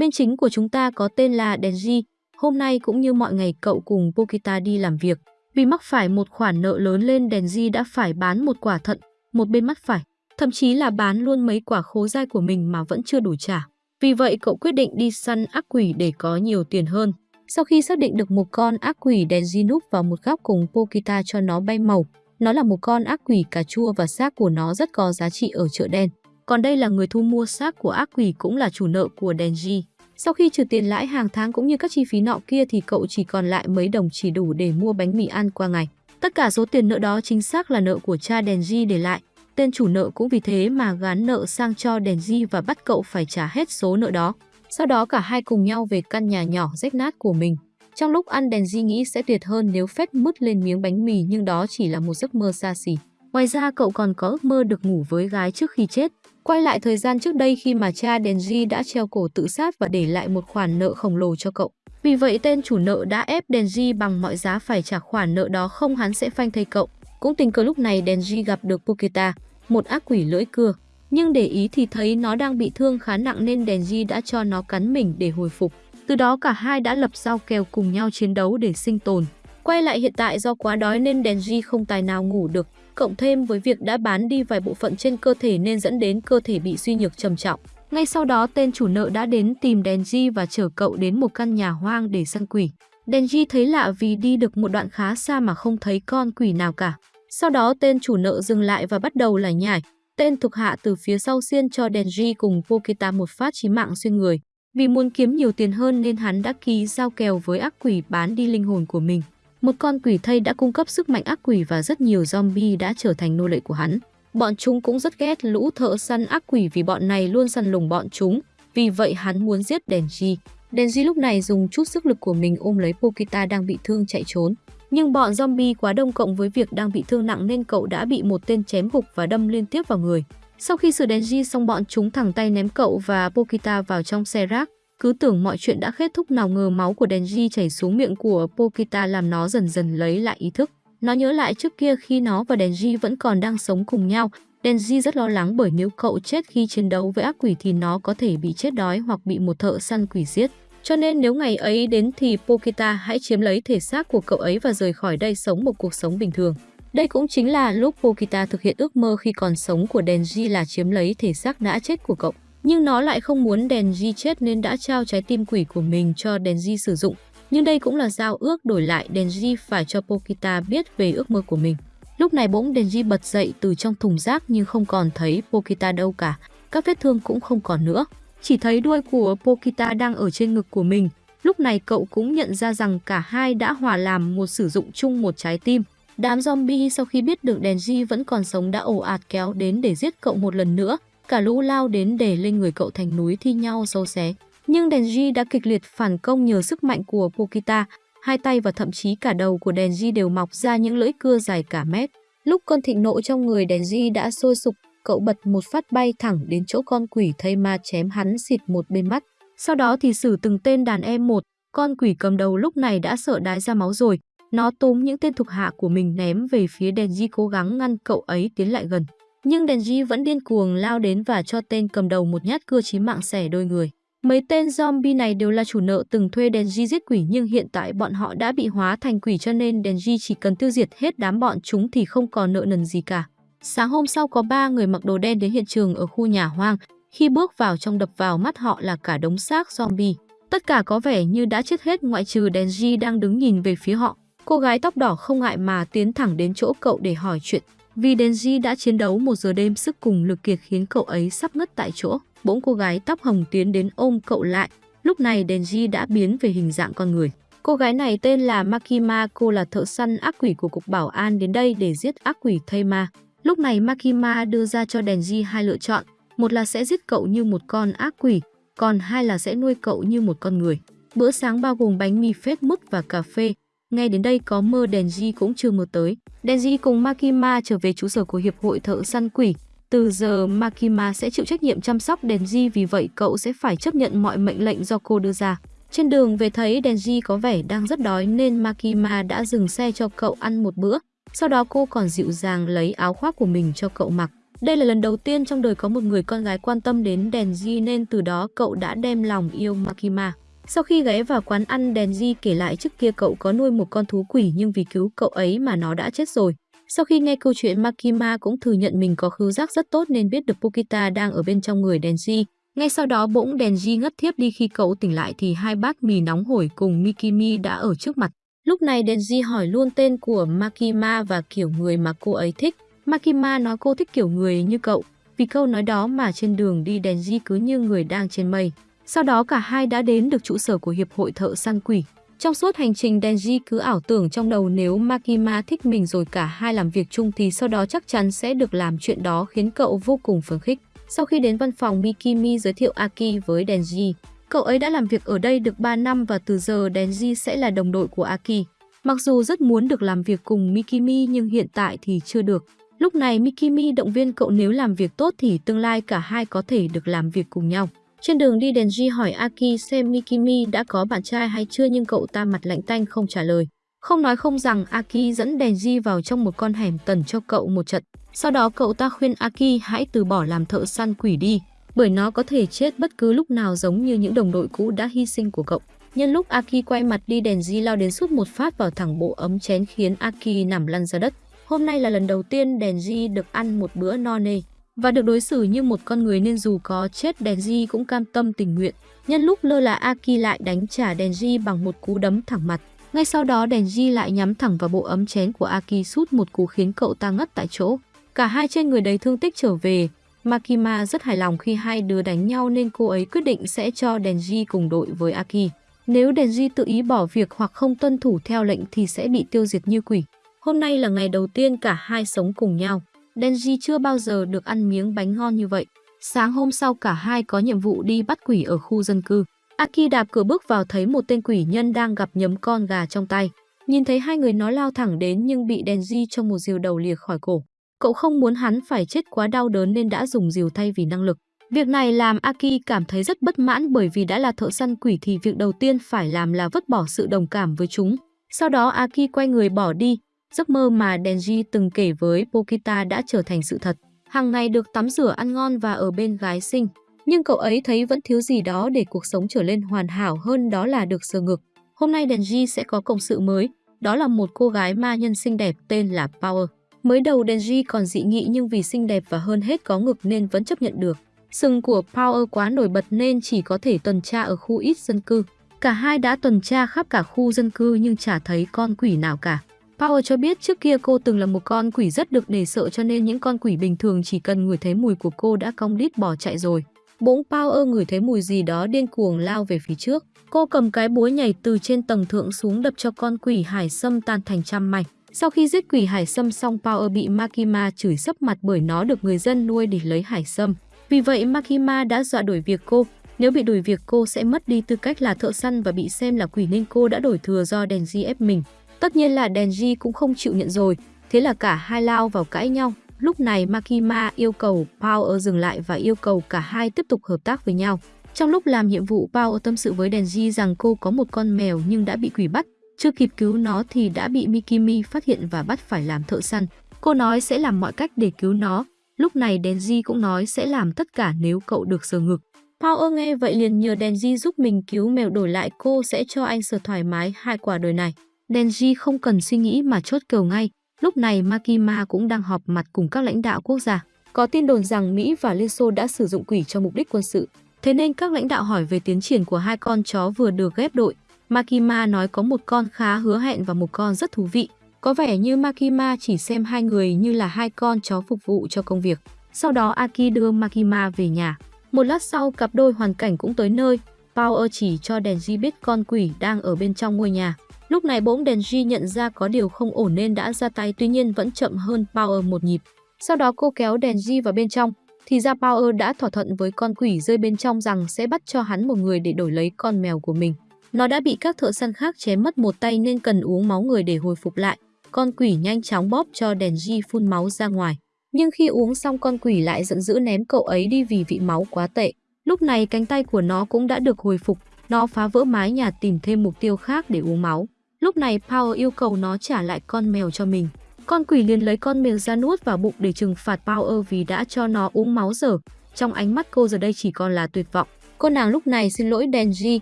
Bên chính của chúng ta có tên là Denji. Hôm nay cũng như mọi ngày cậu cùng Pokita đi làm việc. Vì mắc phải một khoản nợ lớn lên Denji đã phải bán một quả thận, một bên mắt phải. Thậm chí là bán luôn mấy quả khố dai của mình mà vẫn chưa đủ trả. Vì vậy cậu quyết định đi săn ác quỷ để có nhiều tiền hơn. Sau khi xác định được một con ác quỷ Denji núp vào một góc cùng Pokita cho nó bay màu. Nó là một con ác quỷ cà chua và xác của nó rất có giá trị ở chợ đen. Còn đây là người thu mua xác của ác quỷ cũng là chủ nợ của Denji. Sau khi trừ tiền lãi hàng tháng cũng như các chi phí nọ kia thì cậu chỉ còn lại mấy đồng chỉ đủ để mua bánh mì ăn qua ngày. Tất cả số tiền nợ đó chính xác là nợ của cha Denji để lại. Tên chủ nợ cũng vì thế mà gán nợ sang cho Denji và bắt cậu phải trả hết số nợ đó. Sau đó cả hai cùng nhau về căn nhà nhỏ rách nát của mình. Trong lúc ăn Denji nghĩ sẽ tuyệt hơn nếu phép mứt lên miếng bánh mì, nhưng đó chỉ là một giấc mơ xa xỉ. Ngoài ra, cậu còn có ước mơ được ngủ với gái trước khi chết. Quay lại thời gian trước đây khi mà cha Denji đã treo cổ tự sát và để lại một khoản nợ khổng lồ cho cậu. Vì vậy tên chủ nợ đã ép Denji bằng mọi giá phải trả khoản nợ đó không hắn sẽ phanh thây cậu. Cũng tình cờ lúc này Denji gặp được Poketa, một ác quỷ lưỡi cưa. Nhưng để ý thì thấy nó đang bị thương khá nặng nên Denji đã cho nó cắn mình để hồi phục. Từ đó cả hai đã lập giao kèo cùng nhau chiến đấu để sinh tồn. Quay lại hiện tại do quá đói nên Denji không tài nào ngủ được, cộng thêm với việc đã bán đi vài bộ phận trên cơ thể nên dẫn đến cơ thể bị suy nhược trầm trọng. Ngay sau đó, tên chủ nợ đã đến tìm Denji và chở cậu đến một căn nhà hoang để săn quỷ. Denji thấy lạ vì đi được một đoạn khá xa mà không thấy con quỷ nào cả. Sau đó, tên chủ nợ dừng lại và bắt đầu lải nhải. Tên thuộc hạ từ phía sau xiên cho Denji cùng Pokita một phát chí mạng xuyên người. Vì muốn kiếm nhiều tiền hơn nên hắn đã ký giao kèo với ác quỷ bán đi linh hồn của mình. Một con quỷ thây đã cung cấp sức mạnh ác quỷ và rất nhiều zombie đã trở thành nô lệ của hắn. Bọn chúng cũng rất ghét lũ thợ săn ác quỷ vì bọn này luôn săn lùng bọn chúng. Vì vậy hắn muốn giết Denji. Denji lúc này dùng chút sức lực của mình ôm lấy Pokita đang bị thương chạy trốn. Nhưng bọn zombie quá đông cộng với việc đang bị thương nặng nên cậu đã bị một tên chém gục và đâm liên tiếp vào người. Sau khi xử Denji xong, bọn chúng thẳng tay ném cậu và Pokita vào trong xe rác. Cứ tưởng mọi chuyện đã kết thúc nào ngờ máu của Denji chảy xuống miệng của Pokita làm nó dần dần lấy lại ý thức. Nó nhớ lại trước kia khi nó và Denji vẫn còn đang sống cùng nhau. Denji rất lo lắng bởi nếu cậu chết khi chiến đấu với ác quỷ thì nó có thể bị chết đói hoặc bị một thợ săn quỷ giết. Cho nên nếu ngày ấy đến thì Pokita hãy chiếm lấy thể xác của cậu ấy và rời khỏi đây sống một cuộc sống bình thường. Đây cũng chính là lúc Pokita thực hiện ước mơ khi còn sống của Denji là chiếm lấy thể xác đã chết của cậu. Nhưng nó lại không muốn Denji chết nên đã trao trái tim quỷ của mình cho Denji sử dụng. Nhưng đây cũng là giao ước đổi lại Denji phải cho Pokita biết về ước mơ của mình. Lúc này bỗng Denji bật dậy từ trong thùng rác nhưng không còn thấy Pokita đâu cả. Các vết thương cũng không còn nữa. Chỉ thấy đuôi của Pokita đang ở trên ngực của mình. Lúc này cậu cũng nhận ra rằng cả hai đã hòa làm một sử dụng chung một trái tim. Đám zombie sau khi biết được Denji vẫn còn sống đã ồ ạt kéo đến để giết cậu một lần nữa. Cả lũ lao đến để lên người cậu thành núi thi nhau sâu xé. Nhưng Denji đã kịch liệt phản công nhờ sức mạnh của Pokita. Hai tay và thậm chí cả đầu của Denji đều mọc ra những lưỡi cưa dài cả mét. Lúc cơn thịnh nộ trong người Denji đã sôi sục, cậu bật một phát bay thẳng đến chỗ con quỷ thây ma chém hắn xịt một bên mắt. Sau đó thì xử từng tên đàn em một, con quỷ cầm đầu lúc này đã sợ đái ra máu rồi. Nó túm những tên thuộc hạ của mình ném về phía Denji cố gắng ngăn cậu ấy tiến lại gần. Nhưng Denji vẫn điên cuồng lao đến và cho tên cầm đầu một nhát cưa chí mạng xẻ đôi người. Mấy tên zombie này đều là chủ nợ từng thuê Denji giết quỷ, nhưng hiện tại bọn họ đã bị hóa thành quỷ cho nên Denji chỉ cần tiêu diệt hết đám bọn chúng thì không còn nợ nần gì cả. Sáng hôm sau có ba người mặc đồ đen đến hiện trường ở khu nhà hoang. Khi bước vào trong đập vào mắt họ là cả đống xác zombie. Tất cả có vẻ như đã chết hết ngoại trừ Denji đang đứng nhìn về phía họ. Cô gái tóc đỏ không ngại mà tiến thẳng đến chỗ cậu để hỏi chuyện. Vì Denji đã chiến đấu một giờ đêm sức cùng lực kiệt khiến cậu ấy sắp ngất tại chỗ. Bỗng cô gái tóc hồng tiến đến ôm cậu lại. Lúc này Denji đã biến về hình dạng con người. Cô gái này tên là Makima, cô là thợ săn ác quỷ của cục bảo an đến đây để giết ác quỷ Thayma. Lúc này Makima đưa ra cho Denji hai lựa chọn, một là sẽ giết cậu như một con ác quỷ, còn hai là sẽ nuôi cậu như một con người. Bữa sáng bao gồm bánh mì phết mứt và cà phê. Ngay đến đây có mơ Denji cũng chưa mơ tới. Denji cùng Makima trở về trụ sở của Hiệp hội Thợ Săn Quỷ. Từ giờ Makima sẽ chịu trách nhiệm chăm sóc Denji vì vậy cậu sẽ phải chấp nhận mọi mệnh lệnh do cô đưa ra. Trên đường về thấy Denji có vẻ đang rất đói nên Makima đã dừng xe cho cậu ăn một bữa. Sau đó cô còn dịu dàng lấy áo khoác của mình cho cậu mặc. Đây là lần đầu tiên trong đời có một người con gái quan tâm đến Denji nên từ đó cậu đã đem lòng yêu Makima. Sau khi ghé vào quán ăn Denji kể lại trước kia cậu có nuôi một con thú quỷ nhưng vì cứu cậu ấy mà nó đã chết rồi. Sau khi nghe câu chuyện, Makima cũng thừa nhận mình có khứu giác rất tốt nên biết được Pokita đang ở bên trong người Denji. Ngay sau đó, bỗng Denji ngất thiếp đi khi cậu tỉnh lại thì hai bát mì nóng hổi cùng Mikimi đã ở trước mặt. Lúc này Denji hỏi luôn tên của Makima và kiểu người mà cô ấy thích. Makima nói, cô thích kiểu người như cậu. Vì câu nói đó mà trên đường đi Denji cứ như người đang trên mây. Sau đó cả hai đã đến được trụ sở của Hiệp hội Thợ Săn Quỷ. Trong suốt hành trình Denji cứ ảo tưởng trong đầu nếu Makima thích mình rồi cả hai làm việc chung thì sau đó chắc chắn sẽ được làm chuyện đó khiến cậu vô cùng phấn khích. Sau khi đến văn phòng Mikimi giới thiệu Aki với Denji, cậu ấy đã làm việc ở đây được 3 năm và từ giờ Denji sẽ là đồng đội của Aki. Mặc dù rất muốn được làm việc cùng Mikimi nhưng hiện tại thì chưa được. Lúc này Mikimi động viên cậu nếu làm việc tốt thì tương lai cả hai có thể được làm việc cùng nhau. Trên đường đi Denji hỏi Aki xem Mikimi đã có bạn trai hay chưa nhưng cậu ta mặt lạnh tanh không trả lời. Không nói không rằng Aki dẫn Denji vào trong một con hẻm tần cho cậu một trận. Sau đó cậu ta khuyên Aki hãy từ bỏ làm thợ săn quỷ đi, bởi nó có thể chết bất cứ lúc nào giống như những đồng đội cũ đã hy sinh của cậu. Nhân lúc Aki quay mặt đi Denji lao đến suốt một phát vào thẳng bộ ấm chén khiến Aki nằm lăn ra đất. Hôm nay là lần đầu tiên Denji được ăn một bữa no nê và được đối xử như một con người nên dù có chết Denji cũng cam tâm tình nguyện. Nhân lúc lơ là, Aki lại đánh trả Denji bằng một cú đấm thẳng mặt. Ngay sau đó Denji lại nhắm thẳng vào bộ ấm chén của Aki sút một cú khiến cậu ta ngất tại chỗ. Cả hai trên người đầy thương tích trở về. Makima rất hài lòng khi hai đứa đánh nhau nên cô ấy quyết định sẽ cho Denji cùng đội với Aki. Nếu Denji tự ý bỏ việc hoặc không tuân thủ theo lệnh thì sẽ bị tiêu diệt như quỷ. Hôm nay là ngày đầu tiên cả hai sống cùng nhau. Denji chưa bao giờ được ăn miếng bánh ngon như vậy. Sáng hôm sau cả hai có nhiệm vụ đi bắt quỷ ở khu dân cư. Aki đạp cửa bước vào thấy một tên quỷ nhân đang gặp nhấm con gà trong tay. Nhìn thấy hai người nó lao thẳng đến nhưng bị Denji trong một diều đầu lìa khỏi cổ. Cậu không muốn hắn phải chết quá đau đớn nên đã dùng diều thay vì năng lực. Việc này làm Aki cảm thấy rất bất mãn bởi vì đã là thợ săn quỷ thì việc đầu tiên phải làm là vứt bỏ sự đồng cảm với chúng. Sau đó Aki quay người bỏ đi, Giấc mơ mà Denji từng kể với Pokita đã trở thành sự thật. Hàng ngày được tắm rửa ăn ngon và ở bên gái xinh. Nhưng cậu ấy thấy vẫn thiếu gì đó để cuộc sống trở lên hoàn hảo hơn đó là được sờ ngực. Hôm nay Denji sẽ có cộng sự mới. Đó là một cô gái ma nhân xinh đẹp tên là Power. Mới đầu Denji còn dị nghị nhưng vì xinh đẹp và hơn hết có ngực nên vẫn chấp nhận được. Sừng của Power quá nổi bật nên chỉ có thể tuần tra ở khu ít dân cư. Cả hai đã tuần tra khắp cả khu dân cư nhưng chả thấy con quỷ nào cả. Power cho biết trước kia cô từng là một con quỷ rất được để sợ cho nên những con quỷ bình thường chỉ cần ngửi thấy mùi của cô đã cong đít bỏ chạy rồi. Bỗng Power ngửi thấy mùi gì đó điên cuồng lao về phía trước. Cô cầm cái búa nhảy từ trên tầng thượng xuống đập cho con quỷ hải sâm tan thành trăm mảnh. Sau khi giết quỷ hải sâm xong, Power bị Makima chửi sấp mặt bởi nó được người dân nuôi để lấy hải sâm. Vì vậy, Makima đã dọa đuổi việc cô. Nếu bị đuổi việc, cô sẽ mất đi tư cách là thợ săn và bị xem là quỷ nên cô đã đổi thừa do Denji ép mình. Tất nhiên là Denji cũng không chịu nhận rồi, thế là cả hai lao vào cãi nhau. Lúc này Makima yêu cầu Power dừng lại và yêu cầu cả hai tiếp tục hợp tác với nhau. Trong lúc làm nhiệm vụ, Power tâm sự với Denji rằng cô có một con mèo nhưng đã bị quỷ bắt. Chưa kịp cứu nó thì đã bị Mikimi phát hiện và bắt phải làm thợ săn. Cô nói sẽ làm mọi cách để cứu nó. Lúc này Denji cũng nói sẽ làm tất cả nếu cậu được sờ ngực. Power nghe vậy liền nhờ Denji giúp mình cứu mèo đổi lại cô sẽ cho anh sờ thoải mái hai quả đời này. Denji không cần suy nghĩ mà chốt cầu ngay. Lúc này Makima cũng đang họp mặt cùng các lãnh đạo quốc gia. Có tin đồn rằng Mỹ và Liên Xô đã sử dụng quỷ cho mục đích quân sự. Thế nên các lãnh đạo hỏi về tiến triển của hai con chó vừa được ghép đội. Makima nói có một con khá hứa hẹn và một con rất thú vị. Có vẻ như Makima chỉ xem hai người như là hai con chó phục vụ cho công việc. Sau đó Aki đưa Makima về nhà. Một lát sau, cặp đôi hoàn cảnh cũng tới nơi. Power chỉ cho Denji biết con quỷ đang ở bên trong ngôi nhà. Lúc này bỗng Denji nhận ra có điều không ổn nên đã ra tay tuy nhiên vẫn chậm hơn Power một nhịp. Sau đó cô kéo Denji vào bên trong, thì ra Power đã thỏa thuận với con quỷ rơi bên trong rằng sẽ bắt cho hắn một người để đổi lấy con mèo của mình. Nó đã bị các thợ săn khác chém mất một tay nên cần uống máu người để hồi phục lại. Con quỷ nhanh chóng bóp cho Denji phun máu ra ngoài. Nhưng khi uống xong con quỷ lại giận dữ ném cậu ấy đi vì vị máu quá tệ. Lúc này cánh tay của nó cũng đã được hồi phục, nó phá vỡ mái nhà tìm thêm mục tiêu khác để uống máu. Lúc này Power yêu cầu nó trả lại con mèo cho mình. Con quỷ liền lấy con mèo ra nuốt vào bụng để trừng phạt Power vì đã cho nó uống máu dở. Trong ánh mắt cô giờ đây chỉ còn là tuyệt vọng. Cô nàng lúc này xin lỗi Denji.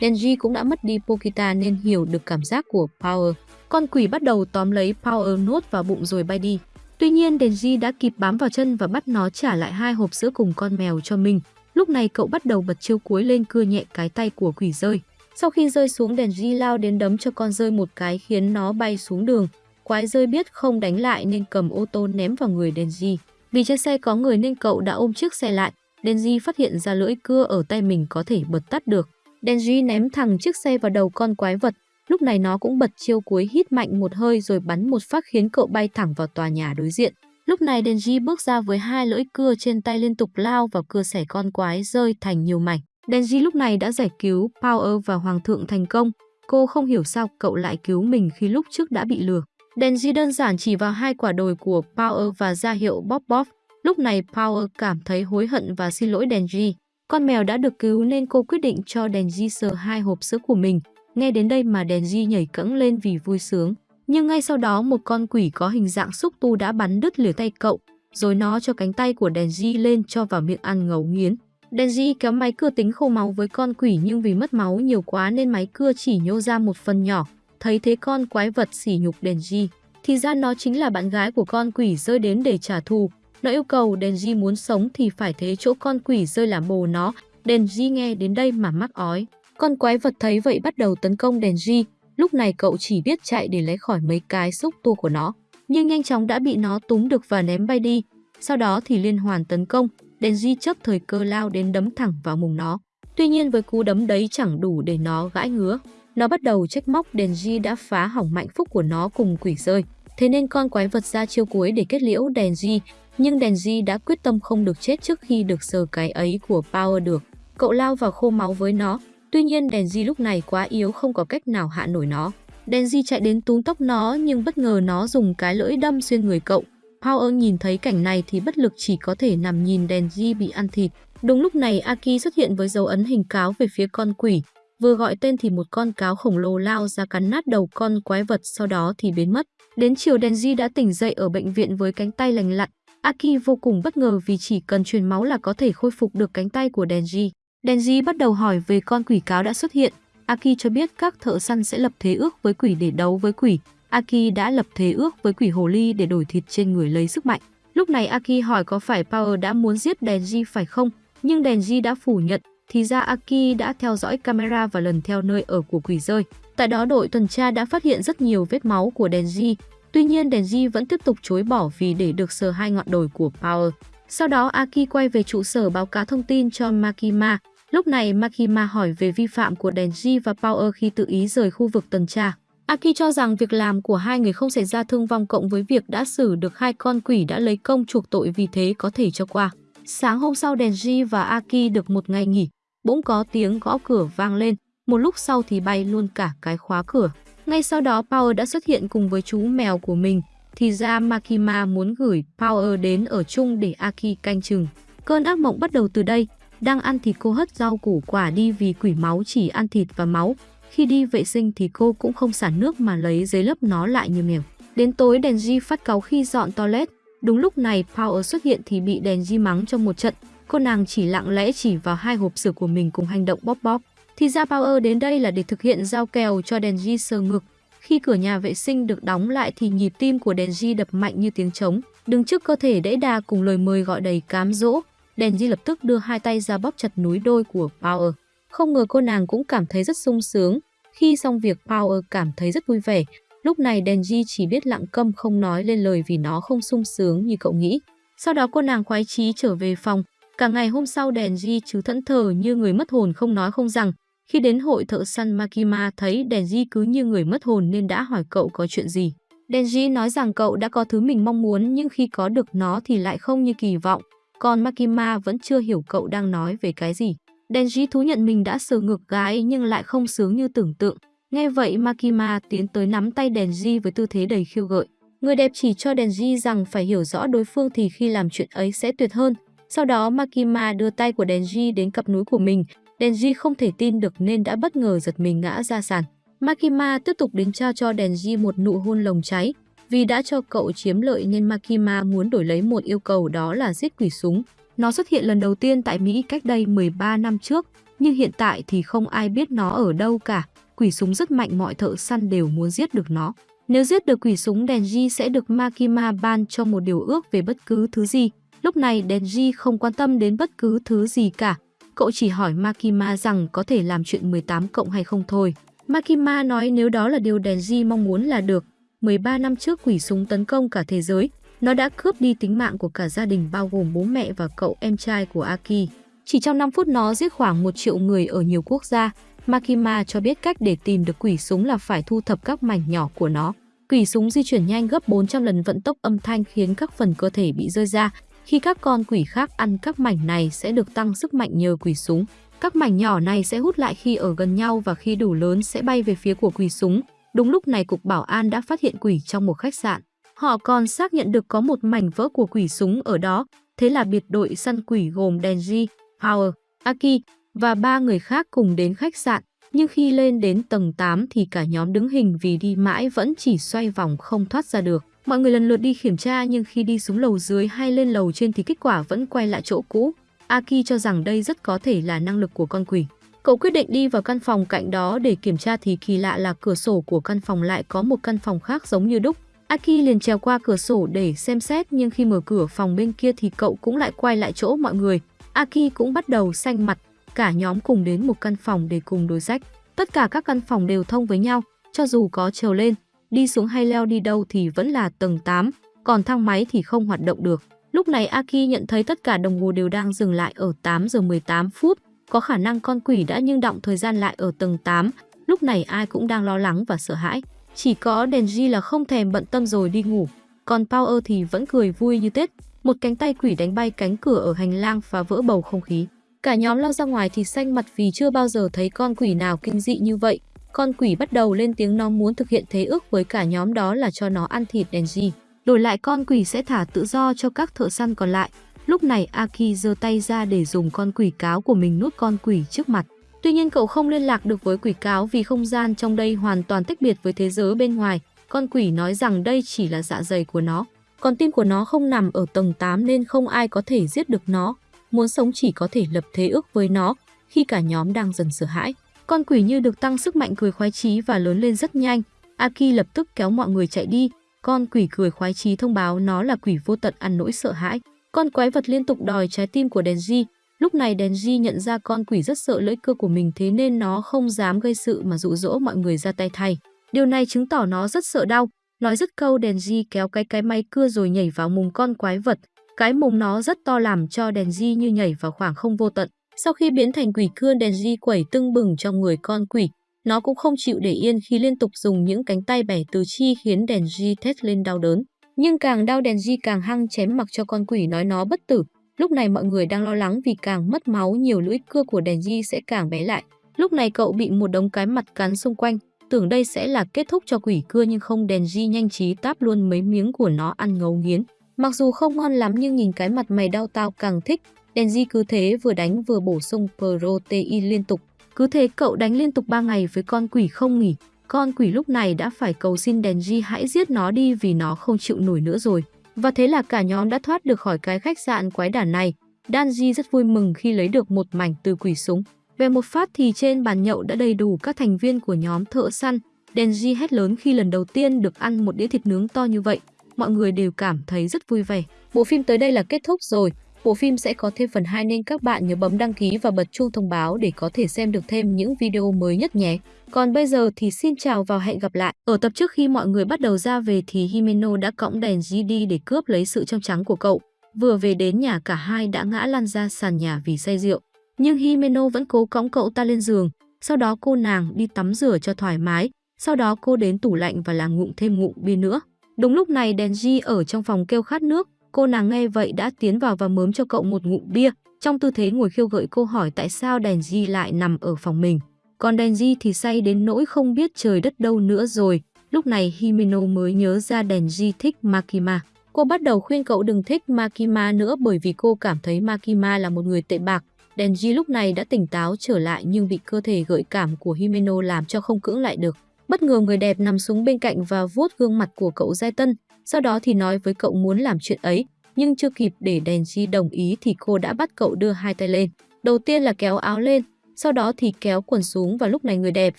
Denji cũng đã mất đi Pokita nên hiểu được cảm giác của Power. Con quỷ bắt đầu tóm lấy Power nuốt vào bụng rồi bay đi. Tuy nhiên Denji đã kịp bám vào chân và bắt nó trả lại hai hộp sữa cùng con mèo cho mình. Lúc này cậu bắt đầu bật chiêu cuối lên cưa nhẹ cái tay của quỷ rơi. Sau khi rơi xuống Denji lao đến đấm cho con rơi một cái khiến nó bay xuống đường. Quái rơi biết không đánh lại nên cầm ô tô ném vào người Denji. Vì trên xe có người nên cậu đã ôm chiếc xe lại. Denji phát hiện ra lưỡi cưa ở tay mình có thể bật tắt được. Denji ném thẳng chiếc xe vào đầu con quái vật. Lúc này nó cũng bật chiêu cuối hít mạnh một hơi rồi bắn một phát khiến cậu bay thẳng vào tòa nhà đối diện. Lúc này Denji bước ra với hai lưỡi cưa trên tay liên tục lao vào cưa xẻ con quái rơi thành nhiều mảnh. Denji lúc này đã giải cứu Power và Hoàng thượng thành công. Cô không hiểu sao cậu lại cứu mình khi lúc trước đã bị lừa. Denji đơn giản chỉ vào hai quả đồi của Power và ra hiệu bóp bóp. Lúc này Power cảm thấy hối hận và xin lỗi Denji. Con mèo đã được cứu nên cô quyết định cho Denji sờ hai hộp sữa của mình. Nghe đến đây mà Denji nhảy cẫng lên vì vui sướng. Nhưng ngay sau đó một con quỷ có hình dạng xúc tu đã bắn đứt lìa tay cậu, rồi nó cho cánh tay của Denji lên cho vào miệng ăn ngấu nghiến. Denji kéo máy cưa tính khô máu với con quỷ nhưng vì mất máu nhiều quá nên máy cưa chỉ nhô ra một phần nhỏ. Thấy thế con quái vật sỉ nhục Denji. Thì ra nó chính là bạn gái của con quỷ rơi đến để trả thù. Nó yêu cầu Denji muốn sống thì phải thế chỗ con quỷ rơi làm bồ nó. Denji nghe đến đây mà mắc ói. Con quái vật thấy vậy bắt đầu tấn công Denji. Lúc này cậu chỉ biết chạy để lấy khỏi mấy cái xúc tua của nó. Nhưng nhanh chóng đã bị nó túm được và ném bay đi. Sau đó thì liên hoàn tấn công. Denji chấp thời cơ lao đến đấm thẳng vào mùng nó. Tuy nhiên với cú đấm đấy chẳng đủ để nó gãi ngứa. Nó bắt đầu trách móc Denji đã phá hỏng mạnh phúc của nó cùng quỷ rơi. Thế nên con quái vật ra chiêu cuối để kết liễu Denji. Nhưng Denji đã quyết tâm không được chết trước khi được sờ cái ấy của Power được. Cậu lao vào khô máu với nó. Tuy nhiên Denji lúc này quá yếu không có cách nào hạ nổi nó. Denji chạy đến túm tóc nó nhưng bất ngờ nó dùng cái lưỡi đâm xuyên người cậu. Power nhìn thấy cảnh này thì bất lực chỉ có thể nằm nhìn Denji bị ăn thịt. Đúng lúc này Aki xuất hiện với dấu ấn hình cáo về phía con quỷ. Vừa gọi tên thì một con cáo khổng lồ lao ra cắn nát đầu con quái vật, sau đó thì biến mất. Đến chiều Denji đã tỉnh dậy ở bệnh viện với cánh tay lành lặn. Aki vô cùng bất ngờ vì chỉ cần truyền máu là có thể khôi phục được cánh tay của Denji. Denji bắt đầu hỏi về con quỷ cáo đã xuất hiện. Aki cho biết các thợ săn sẽ lập thế ước với quỷ để đấu với quỷ. Aki đã lập thế ước với quỷ hồ ly để đổi thịt trên người lấy sức mạnh. Lúc này Aki hỏi có phải Power đã muốn giết Denji phải không? Nhưng Denji đã phủ nhận. Thì ra Aki đã theo dõi camera và lần theo nơi ở của quỷ rơi. Tại đó đội tuần tra đã phát hiện rất nhiều vết máu của Denji. Tuy nhiên Denji vẫn tiếp tục chối bỏ vì để được sờ hai ngọn đồi của Power. Sau đó Aki quay về trụ sở báo cáo thông tin cho Makima. Lúc này Makima hỏi về vi phạm của Denji và Power khi tự ý rời khu vực tuần tra. Aki cho rằng việc làm của hai người không xảy ra thương vong cộng với việc đã xử được hai con quỷ đã lấy công chuộc tội vì thế có thể cho qua. Sáng hôm sau Denji và Aki được một ngày nghỉ, bỗng có tiếng gõ cửa vang lên, một lúc sau thì bay luôn cả cái khóa cửa. Ngay sau đó Power đã xuất hiện cùng với chú mèo của mình, thì ra Makima muốn gửi Power đến ở chung để Aki canh chừng. Cơn ác mộng bắt đầu từ đây, đang ăn thịt cô hất rau củ quả đi vì quỷ máu chỉ ăn thịt và máu. Khi đi vệ sinh thì cô cũng không xả nước mà lấy giấy lấp nó lại như mèo. Đến tối Denji phát cáu khi dọn toilet. Đúng lúc này Power xuất hiện thì bị Denji mắng trong một trận. Cô nàng chỉ lặng lẽ chỉ vào hai hộp sữa của mình cùng hành động bóp bóp. Thì ra Power đến đây là để thực hiện giao kèo cho Denji sờ ngực. Khi cửa nhà vệ sinh được đóng lại thì nhịp tim của Denji đập mạnh như tiếng trống. Đứng trước cơ thể đẫy đà cùng lời mời gọi đầy cám dỗ, Denji lập tức đưa hai tay ra bóp chặt núi đôi của Power. Không ngờ cô nàng cũng cảm thấy rất sung sướng. Khi xong việc, Power cảm thấy rất vui vẻ. Lúc này Denji chỉ biết lặng câm không nói lên lời vì nó không sung sướng như cậu nghĩ. Sau đó cô nàng khoái chí trở về phòng. Cả ngày hôm sau, Denji chứ thẫn thờ như người mất hồn không nói không rằng. Khi đến hội thợ săn Makima, thấy Denji cứ như người mất hồn nên đã hỏi cậu có chuyện gì. Denji nói rằng cậu đã có thứ mình mong muốn nhưng khi có được nó thì lại không như kỳ vọng. Còn Makima vẫn chưa hiểu cậu đang nói về cái gì. Denji thú nhận mình đã sờ ngược gái nhưng lại không sướng như tưởng tượng. Nghe vậy Makima tiến tới nắm tay Denji với tư thế đầy khiêu gợi. Người đẹp chỉ cho Denji rằng phải hiểu rõ đối phương thì khi làm chuyện ấy sẽ tuyệt hơn. Sau đó Makima đưa tay của Denji đến cặp núi của mình. Denji không thể tin được nên đã bất ngờ giật mình ngã ra sàn. Makima tiếp tục đến trao cho Denji một nụ hôn lồng cháy. Vì đã cho cậu chiếm lợi nên Makima muốn đổi lấy một yêu cầu đó là giết quỷ súng. Nó xuất hiện lần đầu tiên tại Mỹ cách đây 13 năm trước, nhưng hiện tại thì không ai biết nó ở đâu cả. Quỷ súng rất mạnh mọi thợ săn đều muốn giết được nó. Nếu giết được quỷ súng Denji sẽ được Makima ban cho một điều ước về bất cứ thứ gì. Lúc này Denji không quan tâm đến bất cứ thứ gì cả. Cậu chỉ hỏi Makima rằng có thể làm chuyện 18 cộng hay không thôi. Makima nói nếu đó là điều Denji mong muốn là được. 13 năm trước quỷ súng tấn công cả thế giới, nó đã cướp đi tính mạng của cả gia đình bao gồm bố mẹ và cậu em trai của Aki. Chỉ trong 5 phút, nó giết khoảng 1 triệu người ở nhiều quốc gia. Makima cho biết cách để tìm được quỷ súng là phải thu thập các mảnh nhỏ của nó. Quỷ súng di chuyển nhanh gấp 400 lần vận tốc âm thanh khiến các phần cơ thể bị rơi ra. Khi các con quỷ khác ăn các mảnh này sẽ được tăng sức mạnh nhờ quỷ súng. Các mảnh nhỏ này sẽ hút lại khi ở gần nhau và khi đủ lớn sẽ bay về phía của quỷ súng. Đúng lúc này, Cục Bảo an đã phát hiện quỷ trong một khách sạn. Họ còn xác nhận được có một mảnh vỡ của quỷ súng ở đó. Thế là biệt đội săn quỷ gồm Denji, Power, Aki và ba người khác cùng đến khách sạn. Nhưng khi lên đến tầng 8 thì cả nhóm đứng hình vì đi mãi vẫn chỉ xoay vòng không thoát ra được. Mọi người lần lượt đi kiểm tra nhưng khi đi xuống lầu dưới hay lên lầu trên thì kết quả vẫn quay lại chỗ cũ. Aki cho rằng đây rất có thể là năng lực của con quỷ. Cậu quyết định đi vào căn phòng cạnh đó để kiểm tra thì kỳ lạ là cửa sổ của căn phòng lại có một căn phòng khác giống như đúc. Aki liền trèo qua cửa sổ để xem xét nhưng khi mở cửa phòng bên kia thì cậu cũng lại quay lại chỗ mọi người. Aki cũng bắt đầu xanh mặt, cả nhóm cùng đến một căn phòng để cùng đối sách. Tất cả các căn phòng đều thông với nhau, cho dù có trèo lên, đi xuống hay leo đi đâu thì vẫn là tầng 8, còn thang máy thì không hoạt động được. Lúc này Aki nhận thấy tất cả đồng hồ đều đang dừng lại ở 8 giờ 18 phút, có khả năng con quỷ đã nhưng động thời gian lại ở tầng 8, lúc này ai cũng đang lo lắng và sợ hãi. Chỉ có Denji là không thèm bận tâm rồi đi ngủ, còn Power thì vẫn cười vui như Tết. Một cánh tay quỷ đánh bay cánh cửa ở hành lang phá vỡ bầu không khí. Cả nhóm lao ra ngoài thì xanh mặt vì chưa bao giờ thấy con quỷ nào kinh dị như vậy. Con quỷ bắt đầu lên tiếng nó muốn thực hiện thế ước với cả nhóm đó là cho nó ăn thịt Denji. Đổi lại con quỷ sẽ thả tự do cho các thợ săn còn lại. Lúc này Aki giơ tay ra để dùng con quỷ cáo của mình nuốt con quỷ trước mặt. Tuy nhiên cậu không liên lạc được với quỷ cáo vì không gian trong đây hoàn toàn tách biệt với thế giới bên ngoài. Con quỷ nói rằng đây chỉ là dạ dày của nó. Còn tim của nó không nằm ở tầng 8 nên không ai có thể giết được nó. Muốn sống chỉ có thể lập thế ước với nó, khi cả nhóm đang dần sợ hãi. Con quỷ như được tăng sức mạnh cười khoái chí và lớn lên rất nhanh. Aki lập tức kéo mọi người chạy đi. Con quỷ cười khoái chí thông báo nó là quỷ vô tận ăn nỗi sợ hãi. Con quái vật liên tục đòi trái tim của Denji. Lúc này Denji nhận ra con quỷ rất sợ lưỡi cưa của mình thế nên nó không dám gây sự mà dụ dỗ mọi người ra tay thay. Điều này chứng tỏ nó rất sợ đau. Nói dứt câu Denji kéo cái cái máy cưa rồi nhảy vào mùng con quái vật. Cái mùng nó rất to làm cho Denji như nhảy vào khoảng không vô tận. Sau khi biến thành quỷ cưa Denji quẩy tưng bừng trong người con quỷ. Nó cũng không chịu để yên khi liên tục dùng những cánh tay bẻ từ chi khiến Denji thét lên đau đớn. Nhưng càng đau Denji càng hăng chém mặc cho con quỷ nói nó bất tử. Lúc này mọi người đang lo lắng vì càng mất máu nhiều lưỡi cưa của Denji sẽ càng bé lại. Lúc này cậu bị một đống cái mặt cắn xung quanh, tưởng đây sẽ là kết thúc cho quỷ cưa nhưng không Denji nhanh trí táp luôn mấy miếng của nó ăn ngấu nghiến. Mặc dù không ngon lắm nhưng nhìn cái mặt mày đau tao càng thích. Denji cứ thế vừa đánh vừa bổ sung protein liên tục. Cứ thế cậu đánh liên tục 3 ngày với con quỷ không nghỉ. Con quỷ lúc này đã phải cầu xin Denji hãy giết nó đi vì nó không chịu nổi nữa rồi. Và thế là cả nhóm đã thoát được khỏi cái khách sạn quái đản này. Danji rất vui mừng khi lấy được một mảnh từ quỷ súng. Về một phát thì trên bàn nhậu đã đầy đủ các thành viên của nhóm thợ săn. Denji hét lớn khi lần đầu tiên được ăn một đĩa thịt nướng to như vậy. Mọi người đều cảm thấy rất vui vẻ. Bộ phim tới đây là kết thúc rồi. Bộ phim sẽ có thêm phần 2 nên các bạn nhớ bấm đăng ký và bật chuông thông báo để có thể xem được thêm những video mới nhất nhé. Còn bây giờ thì xin chào và hẹn gặp lại. Ở tập trước khi mọi người bắt đầu ra về thì Himeno đã cõng đèn GD để cướp lấy sự trong trắng của cậu. Vừa về đến nhà cả hai đã ngã lăn ra sàn nhà vì say rượu. Nhưng Himeno vẫn cố cõng cậu ta lên giường. Sau đó cô nàng đi tắm rửa cho thoải mái. Sau đó cô đến tủ lạnh và làm ngụm thêm ngụm bia nữa. Đúng lúc này đèn G ở trong phòng kêu khát nước. Cô nàng nghe vậy đã tiến vào và mớm cho cậu một ngụm bia. Trong tư thế ngồi khiêu gợi cô hỏi tại sao Denji lại nằm ở phòng mình. Còn Denji thì say đến nỗi không biết trời đất đâu nữa rồi. Lúc này Himeno mới nhớ ra Denji thích Makima. Cô bắt đầu khuyên cậu đừng thích Makima nữa bởi vì cô cảm thấy Makima là một người tệ bạc. Denji lúc này đã tỉnh táo trở lại nhưng bị cơ thể gợi cảm của Himeno làm cho không cưỡng lại được. Bất ngờ người đẹp nằm xuống bên cạnh và vuốt gương mặt của cậu Giai Tân, sau đó thì nói với cậu muốn làm chuyện ấy, nhưng chưa kịp để Denji đồng ý thì cô đã bắt cậu đưa hai tay lên. Đầu tiên là kéo áo lên, sau đó thì kéo quần xuống và lúc này người đẹp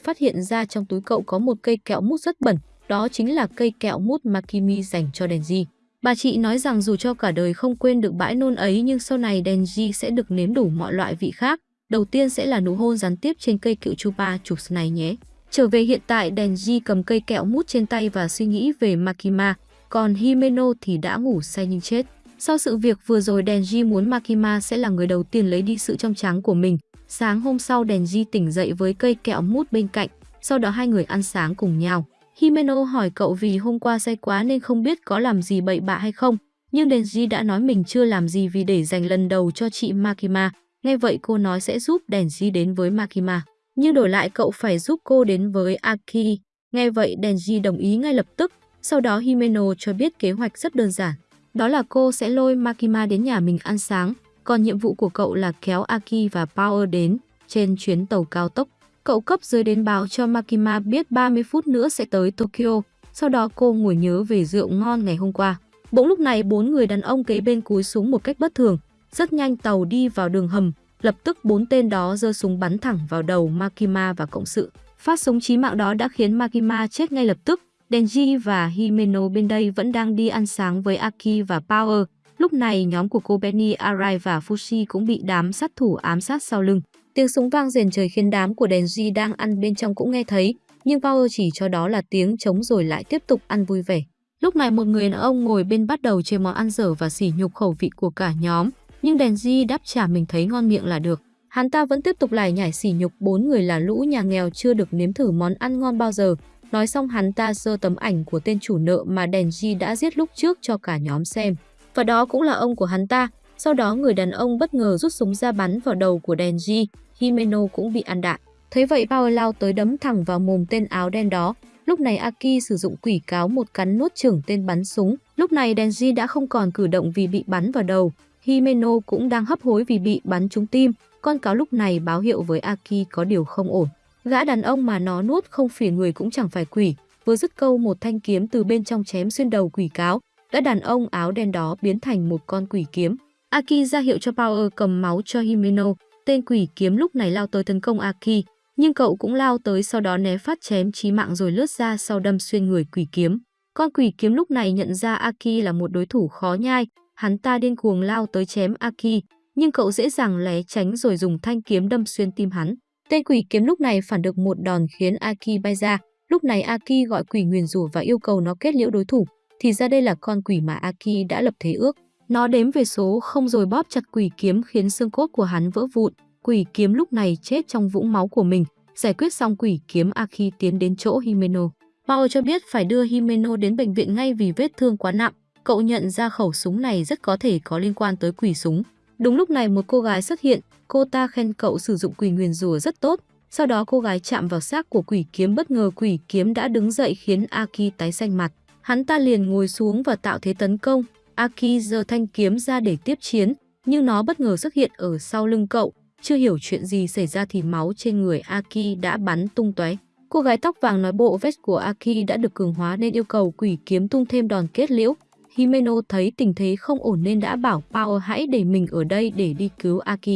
phát hiện ra trong túi cậu có một cây kẹo mút rất bẩn, đó chính là cây kẹo mút Makimi dành cho Denji. Bà chị nói rằng dù cho cả đời không quên được bãi nôn ấy nhưng sau này Denji sẽ được nếm đủ mọi loại vị khác. Đầu tiên sẽ là nụ hôn gián tiếp trên cây cựu chupa chups này nhé. Trở về hiện tại Denji cầm cây kẹo mút trên tay và suy nghĩ về Makima, còn Himeno thì đã ngủ say nhưng chết. Sau sự việc vừa rồi Denji muốn Makima sẽ là người đầu tiên lấy đi sự trong trắng của mình. Sáng hôm sau Denji tỉnh dậy với cây kẹo mút bên cạnh, sau đó hai người ăn sáng cùng nhau. Himeno hỏi cậu vì hôm qua say quá nên không biết có làm gì bậy bạ hay không, nhưng Denji đã nói mình chưa làm gì vì để dành lần đầu cho chị Makima. Nghe vậy cô nói sẽ giúp Denji đến với Makima, nhưng đổi lại cậu phải giúp cô đến với Aki. Nghe vậy Denji đồng ý ngay lập tức, sau đó Himeno cho biết kế hoạch rất đơn giản. Đó là cô sẽ lôi Makima đến nhà mình ăn sáng, còn nhiệm vụ của cậu là kéo Aki và Power đến trên chuyến tàu cao tốc. Cậu cấp dưới đến báo cho Makima biết 30 phút nữa sẽ tới Tokyo, sau đó cô ngồi nhớ về rượu ngon ngày hôm qua. Bỗng lúc này bốn người đàn ông kế bên cúi xuống một cách bất thường, rất nhanh tàu đi vào đường hầm, lập tức bốn tên đó giơ súng bắn thẳng vào đầu Makima và cộng sự. Phát súng chí mạng đó đã khiến Makima chết ngay lập tức. Denji và Himeno bên đây vẫn đang đi ăn sáng với Aki và Power. Lúc này nhóm của cô Benny, Arai và Fushi cũng bị đám sát thủ ám sát sau lưng. Tiếng súng vang rền trời khiến đám của Denji đang ăn bên trong cũng nghe thấy, nhưng Power chỉ cho đó là tiếng trống rồi lại tiếp tục ăn vui vẻ. Lúc này một người đàn ông ngồi bên bắt đầu chê món ăn dở và sỉ nhục khẩu vị của cả nhóm, nhưng Denji đáp trả mình thấy ngon miệng là được. Hắn ta vẫn tiếp tục lải nhải sỉ nhục bốn người là lũ nhà nghèo chưa được nếm thử món ăn ngon bao giờ. Nói xong hắn ta sơ tấm ảnh của tên chủ nợ mà Denji đã giết lúc trước cho cả nhóm xem. Và đó cũng là ông của hắn ta. Sau đó người đàn ông bất ngờ rút súng ra bắn vào đầu của Denji. Himeno cũng bị ăn đạn. Thấy vậy Power lao tới đấm thẳng vào mồm tên áo đen đó. Lúc này Aki sử dụng quỷ cáo một cắn nuốt trưởng tên bắn súng. Lúc này Denji đã không còn cử động vì bị bắn vào đầu. Himeno cũng đang hấp hối vì bị bắn trúng tim. Con cáo lúc này báo hiệu với Aki có điều không ổn. Gã đàn ông mà nó nuốt không phiền người cũng chẳng phải quỷ. Vừa dứt câu một thanh kiếm từ bên trong chém xuyên đầu quỷ cáo. Gã đàn ông áo đen đó biến thành một con quỷ kiếm. Aki ra hiệu cho Power cầm máu cho Himeno. Tên quỷ kiếm lúc này lao tới tấn công Aki, nhưng cậu cũng lao tới sau đó né phát chém chí mạng rồi lướt ra sau đâm xuyên người quỷ kiếm. Con quỷ kiếm lúc này nhận ra Aki là một đối thủ khó nhai, hắn ta điên cuồng lao tới chém Aki, nhưng cậu dễ dàng lé tránh rồi dùng thanh kiếm đâm xuyên tim hắn. Tên quỷ kiếm lúc này phản được một đòn khiến Aki bay ra. Lúc này Aki gọi quỷ nguyền rủa và yêu cầu nó kết liễu đối thủ. Thì ra đây là con quỷ mà Aki đã lập thế ước. Nó đếm về số không rồi bóp chặt quỷ kiếm khiến xương cốt của hắn vỡ vụn. Quỷ kiếm lúc này chết trong vũng máu của mình. Giải quyết xong quỷ kiếm, Aki tiến đến chỗ Himeno. Mao cho biết phải đưa Himeno đến bệnh viện ngay vì vết thương quá nặng. Cậu nhận ra khẩu súng này rất có thể có liên quan tới quỷ súng. Đúng lúc này một cô gái xuất hiện, cô ta khen cậu sử dụng quỷ nguyền rùa rất tốt. Sau đó cô gái chạm vào xác của quỷ kiếm bất ngờ quỷ kiếm đã đứng dậy khiến Aki tái xanh mặt. Hắn ta liền ngồi xuống và tạo thế tấn công. Aki giơ thanh kiếm ra để tiếp chiến, nhưng nó bất ngờ xuất hiện ở sau lưng cậu. Chưa hiểu chuyện gì xảy ra thì máu trên người Aki đã bắn tung tóe. Cô gái tóc vàng nói bộ vest của Aki đã được cường hóa nên yêu cầu quỷ kiếm tung thêm đòn kết liễu. Himeno thấy tình thế không ổn nên đã bảo Power hãy để mình ở đây để đi cứu Aki.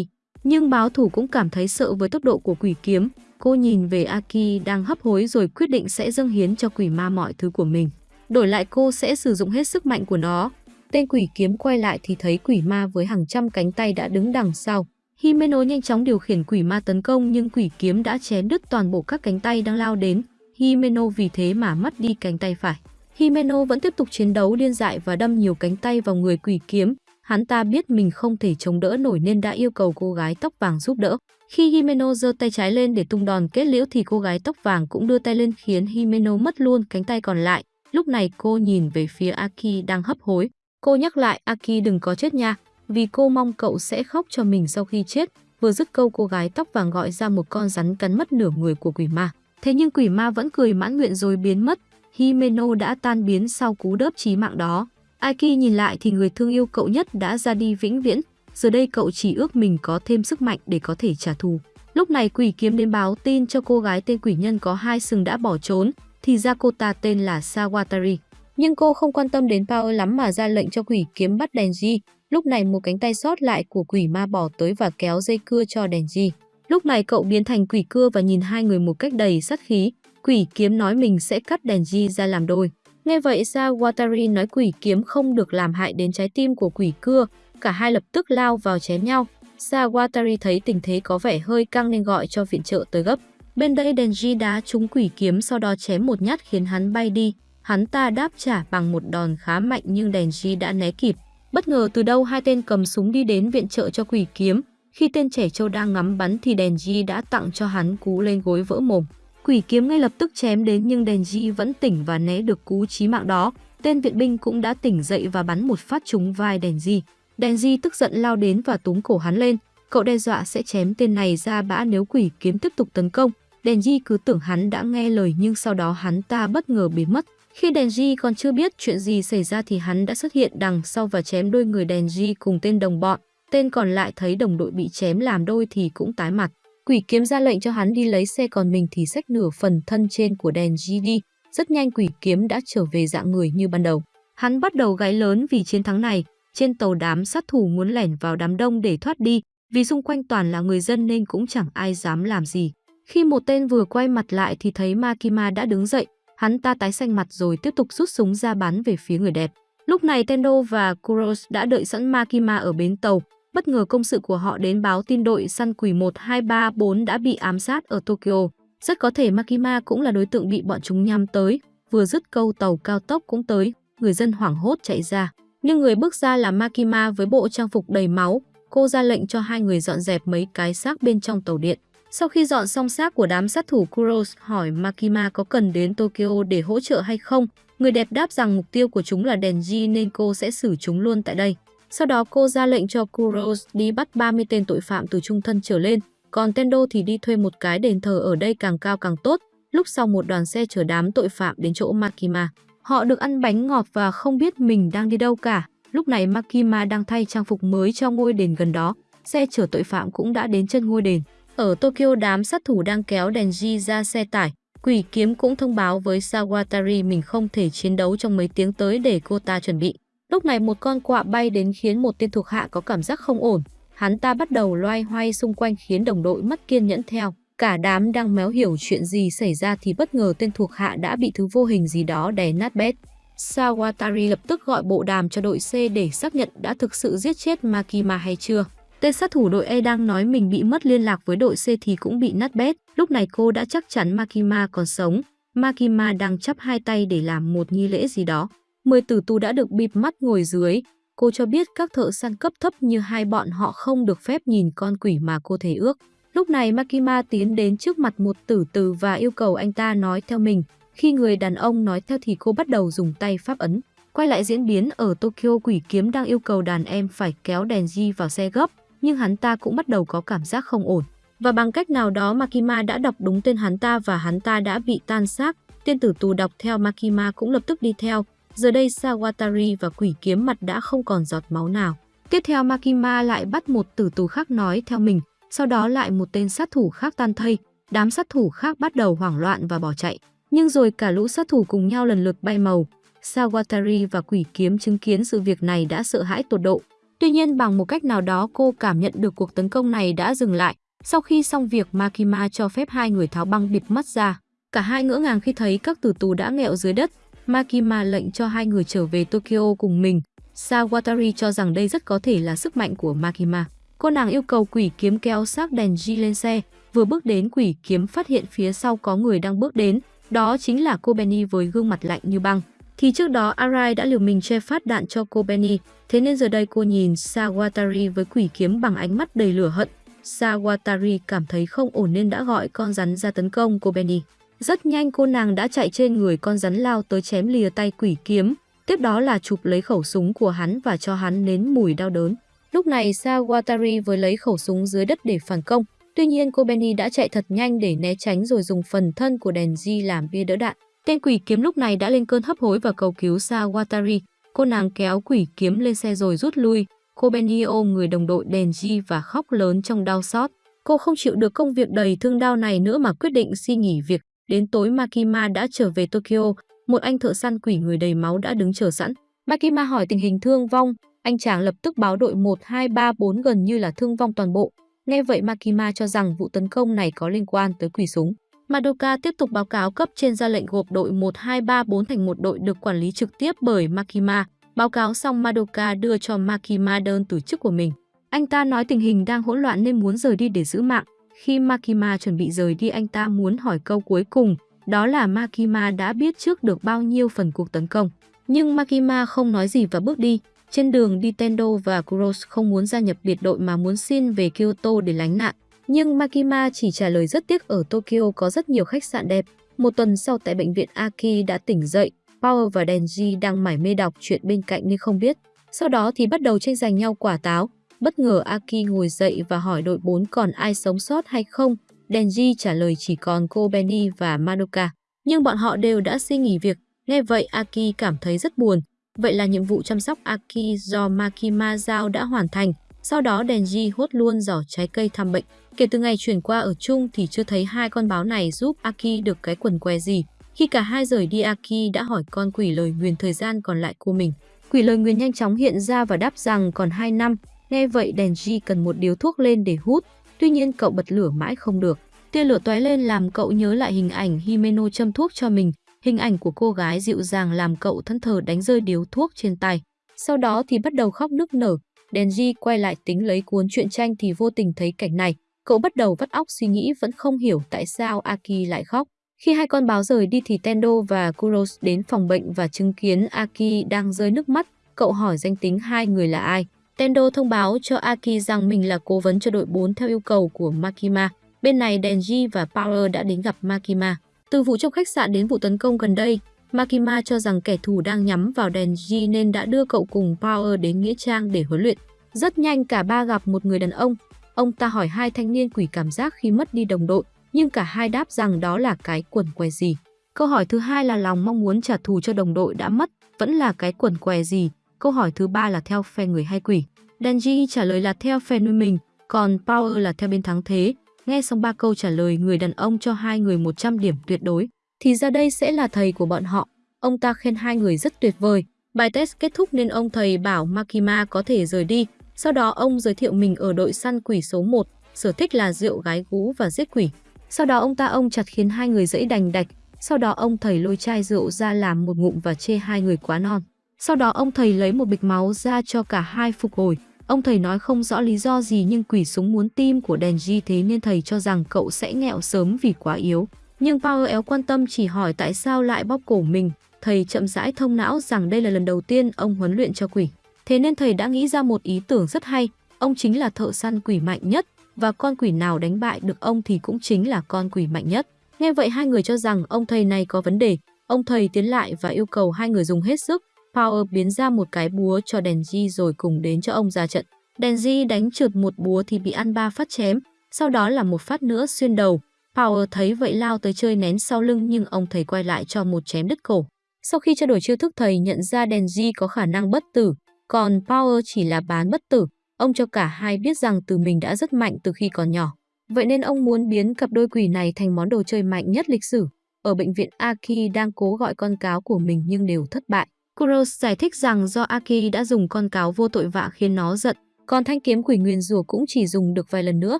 Nhưng báo thủ cũng cảm thấy sợ với tốc độ của quỷ kiếm. Cô nhìn về Aki đang hấp hối rồi quyết định sẽ dâng hiến cho quỷ ma mọi thứ của mình. Đổi lại cô sẽ sử dụng hết sức mạnh của nó. Tên quỷ kiếm quay lại thì thấy quỷ ma với hàng trăm cánh tay đã đứng đằng sau. Himeno nhanh chóng điều khiển quỷ ma tấn công nhưng quỷ kiếm đã chém đứt toàn bộ các cánh tay đang lao đến. Himeno vì thế mà mất đi cánh tay phải. Himeno vẫn tiếp tục chiến đấu điên dại và đâm nhiều cánh tay vào người quỷ kiếm. Hắn ta biết mình không thể chống đỡ nổi nên đã yêu cầu cô gái tóc vàng giúp đỡ. Khi Himeno giơ tay trái lên để tung đòn kết liễu thì cô gái tóc vàng cũng đưa tay lên khiến Himeno mất luôn cánh tay còn lại. Lúc này cô nhìn về phía Aki đang hấp hối. Cô nhắc lại Aki đừng có chết nha, vì cô mong cậu sẽ khóc cho mình sau khi chết. Vừa dứt câu cô gái tóc vàng gọi ra một con rắn cắn mất nửa người của quỷ ma. Thế nhưng quỷ ma vẫn cười mãn nguyện rồi biến mất. Himeno đã tan biến sau cú đớp chí mạng đó. Aiki nhìn lại thì người thương yêu cậu nhất đã ra đi vĩnh viễn. Giờ đây cậu chỉ ước mình có thêm sức mạnh để có thể trả thù. Lúc này quỷ kiếm đến báo tin cho cô gái tên quỷ nhân có hai sừng đã bỏ trốn, thì ra cô ta tên là Sawatari. Nhưng cô không quan tâm đến Power lắm mà ra lệnh cho quỷ kiếm bắt Denji. Lúc này một cánh tay sót lại của quỷ ma bỏ tới và kéo dây cưa cho Denji. Lúc này cậu biến thành quỷ cưa và nhìn hai người một cách đầy sát khí. Quỷ kiếm nói mình sẽ cắt đèn Denji ra làm đôi. Nghe vậy, Sawatari nói quỷ kiếm không được làm hại đến trái tim của quỷ cưa. Cả hai lập tức lao vào chém nhau. Sawatari thấy tình thế có vẻ hơi căng nên gọi cho viện trợ tới gấp. Bên đây Denji đá trúng quỷ kiếm sau đó chém một nhát khiến hắn bay đi. Hắn ta đáp trả bằng một đòn khá mạnh nhưng Denji đã né kịp. Bất ngờ từ đâu hai tên cầm súng đi đến viện trợ cho quỷ kiếm. Khi tên trẻ trâu đang ngắm bắn thì Denji đã tặng cho hắn cú lên gối vỡ mồm. Quỷ kiếm ngay lập tức chém đến nhưng Denji vẫn tỉnh và né được cú chí mạng đó. Tên viện binh cũng đã tỉnh dậy và bắn một phát trúng vai Denji. Denji tức giận lao đến và túm cổ hắn lên. Cậu đe dọa sẽ chém tên này ra bã nếu quỷ kiếm tiếp tục tấn công. Denji cứ tưởng hắn đã nghe lời nhưng sau đó hắn ta bất ngờ biến mất. Khi Denji còn chưa biết chuyện gì xảy ra thì hắn đã xuất hiện đằng sau và chém đôi người Denji cùng tên đồng bọn. Tên còn lại thấy đồng đội bị chém làm đôi thì cũng tái mặt. Quỷ kiếm ra lệnh cho hắn đi lấy xe còn mình thì xách nửa phần thân trên của đèn đi. Rất nhanh quỷ kiếm đã trở về dạng người như ban đầu. Hắn bắt đầu gái lớn vì chiến thắng này. Trên tàu đám sát thủ muốn lẻn vào đám đông để thoát đi. Vì xung quanh toàn là người dân nên cũng chẳng ai dám làm gì. Khi một tên vừa quay mặt lại thì thấy Makima đã đứng dậy, hắn ta tái xanh mặt rồi tiếp tục rút súng ra bắn về phía người đẹp. Lúc này Tendo và Kuros đã đợi sẵn Makima ở bến tàu. Bất ngờ công sự của họ đến báo tin đội săn quỷ 1234 đã bị ám sát ở Tokyo. Rất có thể Makima cũng là đối tượng bị bọn chúng nhắm tới. Vừa dứt câu tàu cao tốc cũng tới, người dân hoảng hốt chạy ra. Nhưng người bước ra là Makima với bộ trang phục đầy máu. Cô ra lệnh cho hai người dọn dẹp mấy cái xác bên trong tàu điện. Sau khi dọn xong xác của đám sát thủ Kuros hỏi Makima có cần đến Tokyo để hỗ trợ hay không, người đẹp đáp rằng mục tiêu của chúng là Denji nên cô sẽ xử chúng luôn tại đây. Sau đó cô ra lệnh cho Kuros đi bắt 30 tên tội phạm từ trung thân trở lên, còn Tendo thì đi thuê một cái đền thờ ở đây càng cao càng tốt. Lúc sau một đoàn xe chở đám tội phạm đến chỗ Makima. Họ được ăn bánh ngọt và không biết mình đang đi đâu cả. Lúc này Makima đang thay trang phục mới cho ngôi đền gần đó. Xe chở tội phạm cũng đã đến chân ngôi đền. Ở Tokyo đám sát thủ đang kéo Denji ra xe tải. Quỷ kiếm cũng thông báo với Sawatari mình không thể chiến đấu trong mấy tiếng tới để cô ta chuẩn bị. Lúc này một con quạ bay đến khiến một tên thuộc hạ có cảm giác không ổn. Hắn ta bắt đầu loay hoay xung quanh khiến đồng đội mất kiên nhẫn theo. Cả đám đang méo hiểu chuyện gì xảy ra thì bất ngờ tên thuộc hạ đã bị thứ vô hình gì đó đè nát bét. Sawatari lập tức gọi bộ đàm cho đội C để xác nhận đã thực sự giết chết Makima hay chưa. Tên sát thủ đội E đang nói mình bị mất liên lạc với đội C thì cũng bị nát bét. Lúc này cô đã chắc chắn Makima còn sống. Makima đang chắp hai tay để làm một nghi lễ gì đó. Mười tử tù đã được bịt mắt ngồi dưới. Cô cho biết các thợ săn cấp thấp như hai bọn họ không được phép nhìn con quỷ mà cô thể ước. Lúc này Makima tiến đến trước mặt một tử tử và yêu cầu anh ta nói theo mình. Khi người đàn ông nói theo thì cô bắt đầu dùng tay pháp ấn. Quay lại diễn biến ở Tokyo, quỷ kiếm đang yêu cầu đàn em phải kéo đèn di vào xe gấp, nhưng hắn ta cũng bắt đầu có cảm giác không ổn. Và bằng cách nào đó Makima đã đọc đúng tên hắn ta và hắn ta đã bị tan xác. Tên tử tù đọc theo Makima cũng lập tức đi theo. Giờ đây Sawatari và quỷ kiếm mặt đã không còn giọt máu nào. Tiếp theo Makima lại bắt một tử tù khác nói theo mình, sau đó lại một tên sát thủ khác tan thây. Đám sát thủ khác bắt đầu hoảng loạn và bỏ chạy. Nhưng rồi cả lũ sát thủ cùng nhau lần lượt bay màu. Sawatari và quỷ kiếm chứng kiến sự việc này đã sợ hãi tột độ. Tuy nhiên bằng một cách nào đó cô cảm nhận được cuộc tấn công này đã dừng lại. Sau khi xong việc Makima cho phép hai người tháo băng bịt mắt ra. Cả hai ngỡ ngàng khi thấy các tử tù đã nghẹo dưới đất. Makima lệnh cho hai người trở về Tokyo cùng mình. Sawatari cho rằng đây rất có thể là sức mạnh của Makima. Cô nàng yêu cầu quỷ kiếm kéo xác đèn G lên xe. Vừa bước đến quỷ kiếm phát hiện phía sau có người đang bước đến. Đó chính là cô Benny với gương mặt lạnh như băng thì trước đó Arai đã liều mình che phát đạn cho cô Benny, thế nên giờ đây cô nhìn Sawatari với quỷ kiếm bằng ánh mắt đầy lửa hận. Sawatari cảm thấy không ổn nên đã gọi con rắn ra tấn công cô Benny. Rất nhanh cô nàng đã chạy trên người con rắn lao tới chém lìa tay quỷ kiếm, tiếp đó là chụp lấy khẩu súng của hắn và cho hắn nến mùi đau đớn. Lúc này Sawatari với lấy khẩu súng dưới đất để phản công, tuy nhiên cô Benny đã chạy thật nhanh để né tránh rồi dùng phần thân của đèn di làm bia đỡ đạn. Tên quỷ kiếm lúc này đã lên cơn hấp hối và cầu cứu Sawatari. Cô nàng kéo quỷ kiếm lên xe rồi rút lui. Cô Benny ôm người đồng đội Denji và khóc lớn trong đau xót. Cô không chịu được công việc đầy thương đau này nữa mà quyết định xin nghỉ việc. Đến tối Makima đã trở về Tokyo, một anh thợ săn quỷ người đầy máu đã đứng chờ sẵn. Makima hỏi tình hình thương vong, anh chàng lập tức báo đội 1234 gần như là thương vong toàn bộ. Nghe vậy Makima cho rằng vụ tấn công này có liên quan tới quỷ súng. Madoka tiếp tục báo cáo cấp trên ra lệnh gộp đội 1234 thành một đội được quản lý trực tiếp bởi Makima. Báo cáo xong Madoka đưa cho Makima đơn từ chức của mình. Anh ta nói tình hình đang hỗn loạn nên muốn rời đi để giữ mạng. Khi Makima chuẩn bị rời đi anh ta muốn hỏi câu cuối cùng, đó là Makima đã biết trước được bao nhiêu phần cuộc tấn công. Nhưng Makima không nói gì và bước đi. Trên đường đi Tendo và Kuros không muốn gia nhập biệt đội mà muốn xin về Kyoto để lánh nạn. Nhưng Makima chỉ trả lời rất tiếc ở Tokyo có rất nhiều khách sạn đẹp. Một tuần sau tại bệnh viện Aki đã tỉnh dậy, Power và Denji đang mải mê đọc chuyện bên cạnh nên không biết. Sau đó thì bắt đầu tranh giành nhau quả táo. Bất ngờ Aki ngồi dậy và hỏi đội 4 còn ai sống sót hay không. Denji trả lời chỉ còn cô Benny và Madoka. Nhưng bọn họ đều đã xin nghỉ việc. Nghe vậy, Aki cảm thấy rất buồn. Vậy là nhiệm vụ chăm sóc Aki do Makima giao đã hoàn thành. Sau đó, Denji hốt luôn giỏ trái cây thăm bệnh. Kể từ ngày chuyển qua ở chung thì chưa thấy hai con báo này giúp Aki được cái quần què gì. Khi cả hai rời đi, Aki đã hỏi con quỷ lời nguyền thời gian còn lại của mình. Quỷ lời nguyền nhanh chóng hiện ra và đáp rằng còn 2 năm. Nghe vậy Denji cần một điếu thuốc lên để hút. Tuy nhiên, cậu bật lửa mãi không được. Tia lửa tóe lên làm cậu nhớ lại hình ảnh Himeno châm thuốc cho mình. Hình ảnh của cô gái dịu dàng làm cậu thân thờ đánh rơi điếu thuốc trên tay. Sau đó thì bắt đầu khóc nức nở. Denji quay lại tính lấy cuốn truyện tranh thì vô tình thấy cảnh này. Cậu bắt đầu vắt óc suy nghĩ vẫn không hiểu tại sao Aki lại khóc. Khi hai con báo rời đi thì Tendo và Kuros đến phòng bệnh và chứng kiến Aki đang rơi nước mắt. Cậu hỏi danh tính hai người là ai. Tendo thông báo cho Aki rằng mình là cố vấn cho đội 4 theo yêu cầu của Makima. Bên này Denji và Power đã đến gặp Makima. Từ vụ trong khách sạn đến vụ tấn công gần đây, Makima cho rằng kẻ thù đang nhắm vào Denji nên đã đưa cậu cùng Power đến Nghĩa Trang để huấn luyện. Rất nhanh cả ba gặp một người đàn ông. Ông ta hỏi hai thanh niên quỷ cảm giác khi mất đi đồng đội, nhưng cả hai đáp rằng đó là cái quần què gì. Câu hỏi thứ hai là lòng mong muốn trả thù cho đồng đội đã mất, vẫn là cái quần què gì. Câu hỏi thứ ba là theo phe người hay quỷ. Denji trả lời là theo phe nuôi mình, còn Power là theo bên thắng thế. Nghe xong ba câu trả lời người đàn ông cho hai người 100 điểm tuyệt đối, thì ra đây sẽ là thầy của bọn họ. Ông ta khen hai người rất tuyệt vời. Bài test kết thúc nên ông thầy bảo Makima có thể rời đi. Sau đó ông giới thiệu mình ở đội săn quỷ số 1, sở thích là rượu gái gú và giết quỷ. Sau đó ông ta ông chặt khiến hai người dẫy đành đạch. Sau đó ông thầy lôi chai rượu ra làm một ngụm và chê hai người quá non. Sau đó ông thầy lấy một bịch máu ra cho cả hai phục hồi. Ông thầy nói không rõ lý do gì nhưng quỷ súng muốn tim của Denji thế nên thầy cho rằng cậu sẽ nghẹo sớm vì quá yếu. Nhưng Power éo quan tâm chỉ hỏi tại sao lại bóp cổ mình. Thầy chậm rãi thông não rằng đây là lần đầu tiên ông huấn luyện cho quỷ. Thế nên thầy đã nghĩ ra một ý tưởng rất hay. Ông chính là thợ săn quỷ mạnh nhất và con quỷ nào đánh bại được ông thì cũng chính là con quỷ mạnh nhất. Nghe vậy hai người cho rằng ông thầy này có vấn đề. Ông thầy tiến lại và yêu cầu hai người dùng hết sức. Power biến ra một cái búa cho Denji rồi cùng đến cho ông ra trận. Denji đánh trượt một búa thì bị ăn ba phát chém, sau đó là một phát nữa xuyên đầu. Power thấy vậy lao tới chơi nén sau lưng nhưng ông thầy quay lại cho một chém đứt cổ. Sau khi trao đổi chiêu thức thầy nhận ra Denji có khả năng bất tử, còn Power chỉ là bán bất tử. Ông cho cả hai biết rằng từ mình đã rất mạnh từ khi còn nhỏ. Vậy nên ông muốn biến cặp đôi quỷ này thành món đồ chơi mạnh nhất lịch sử. Ở bệnh viện Aki đang cố gọi con cáo của mình nhưng đều thất bại. Kuros giải thích rằng do Aki đã dùng con cáo vô tội vạ khiến nó giận, còn thanh kiếm quỷ nguyền rủa cũng chỉ dùng được vài lần nữa,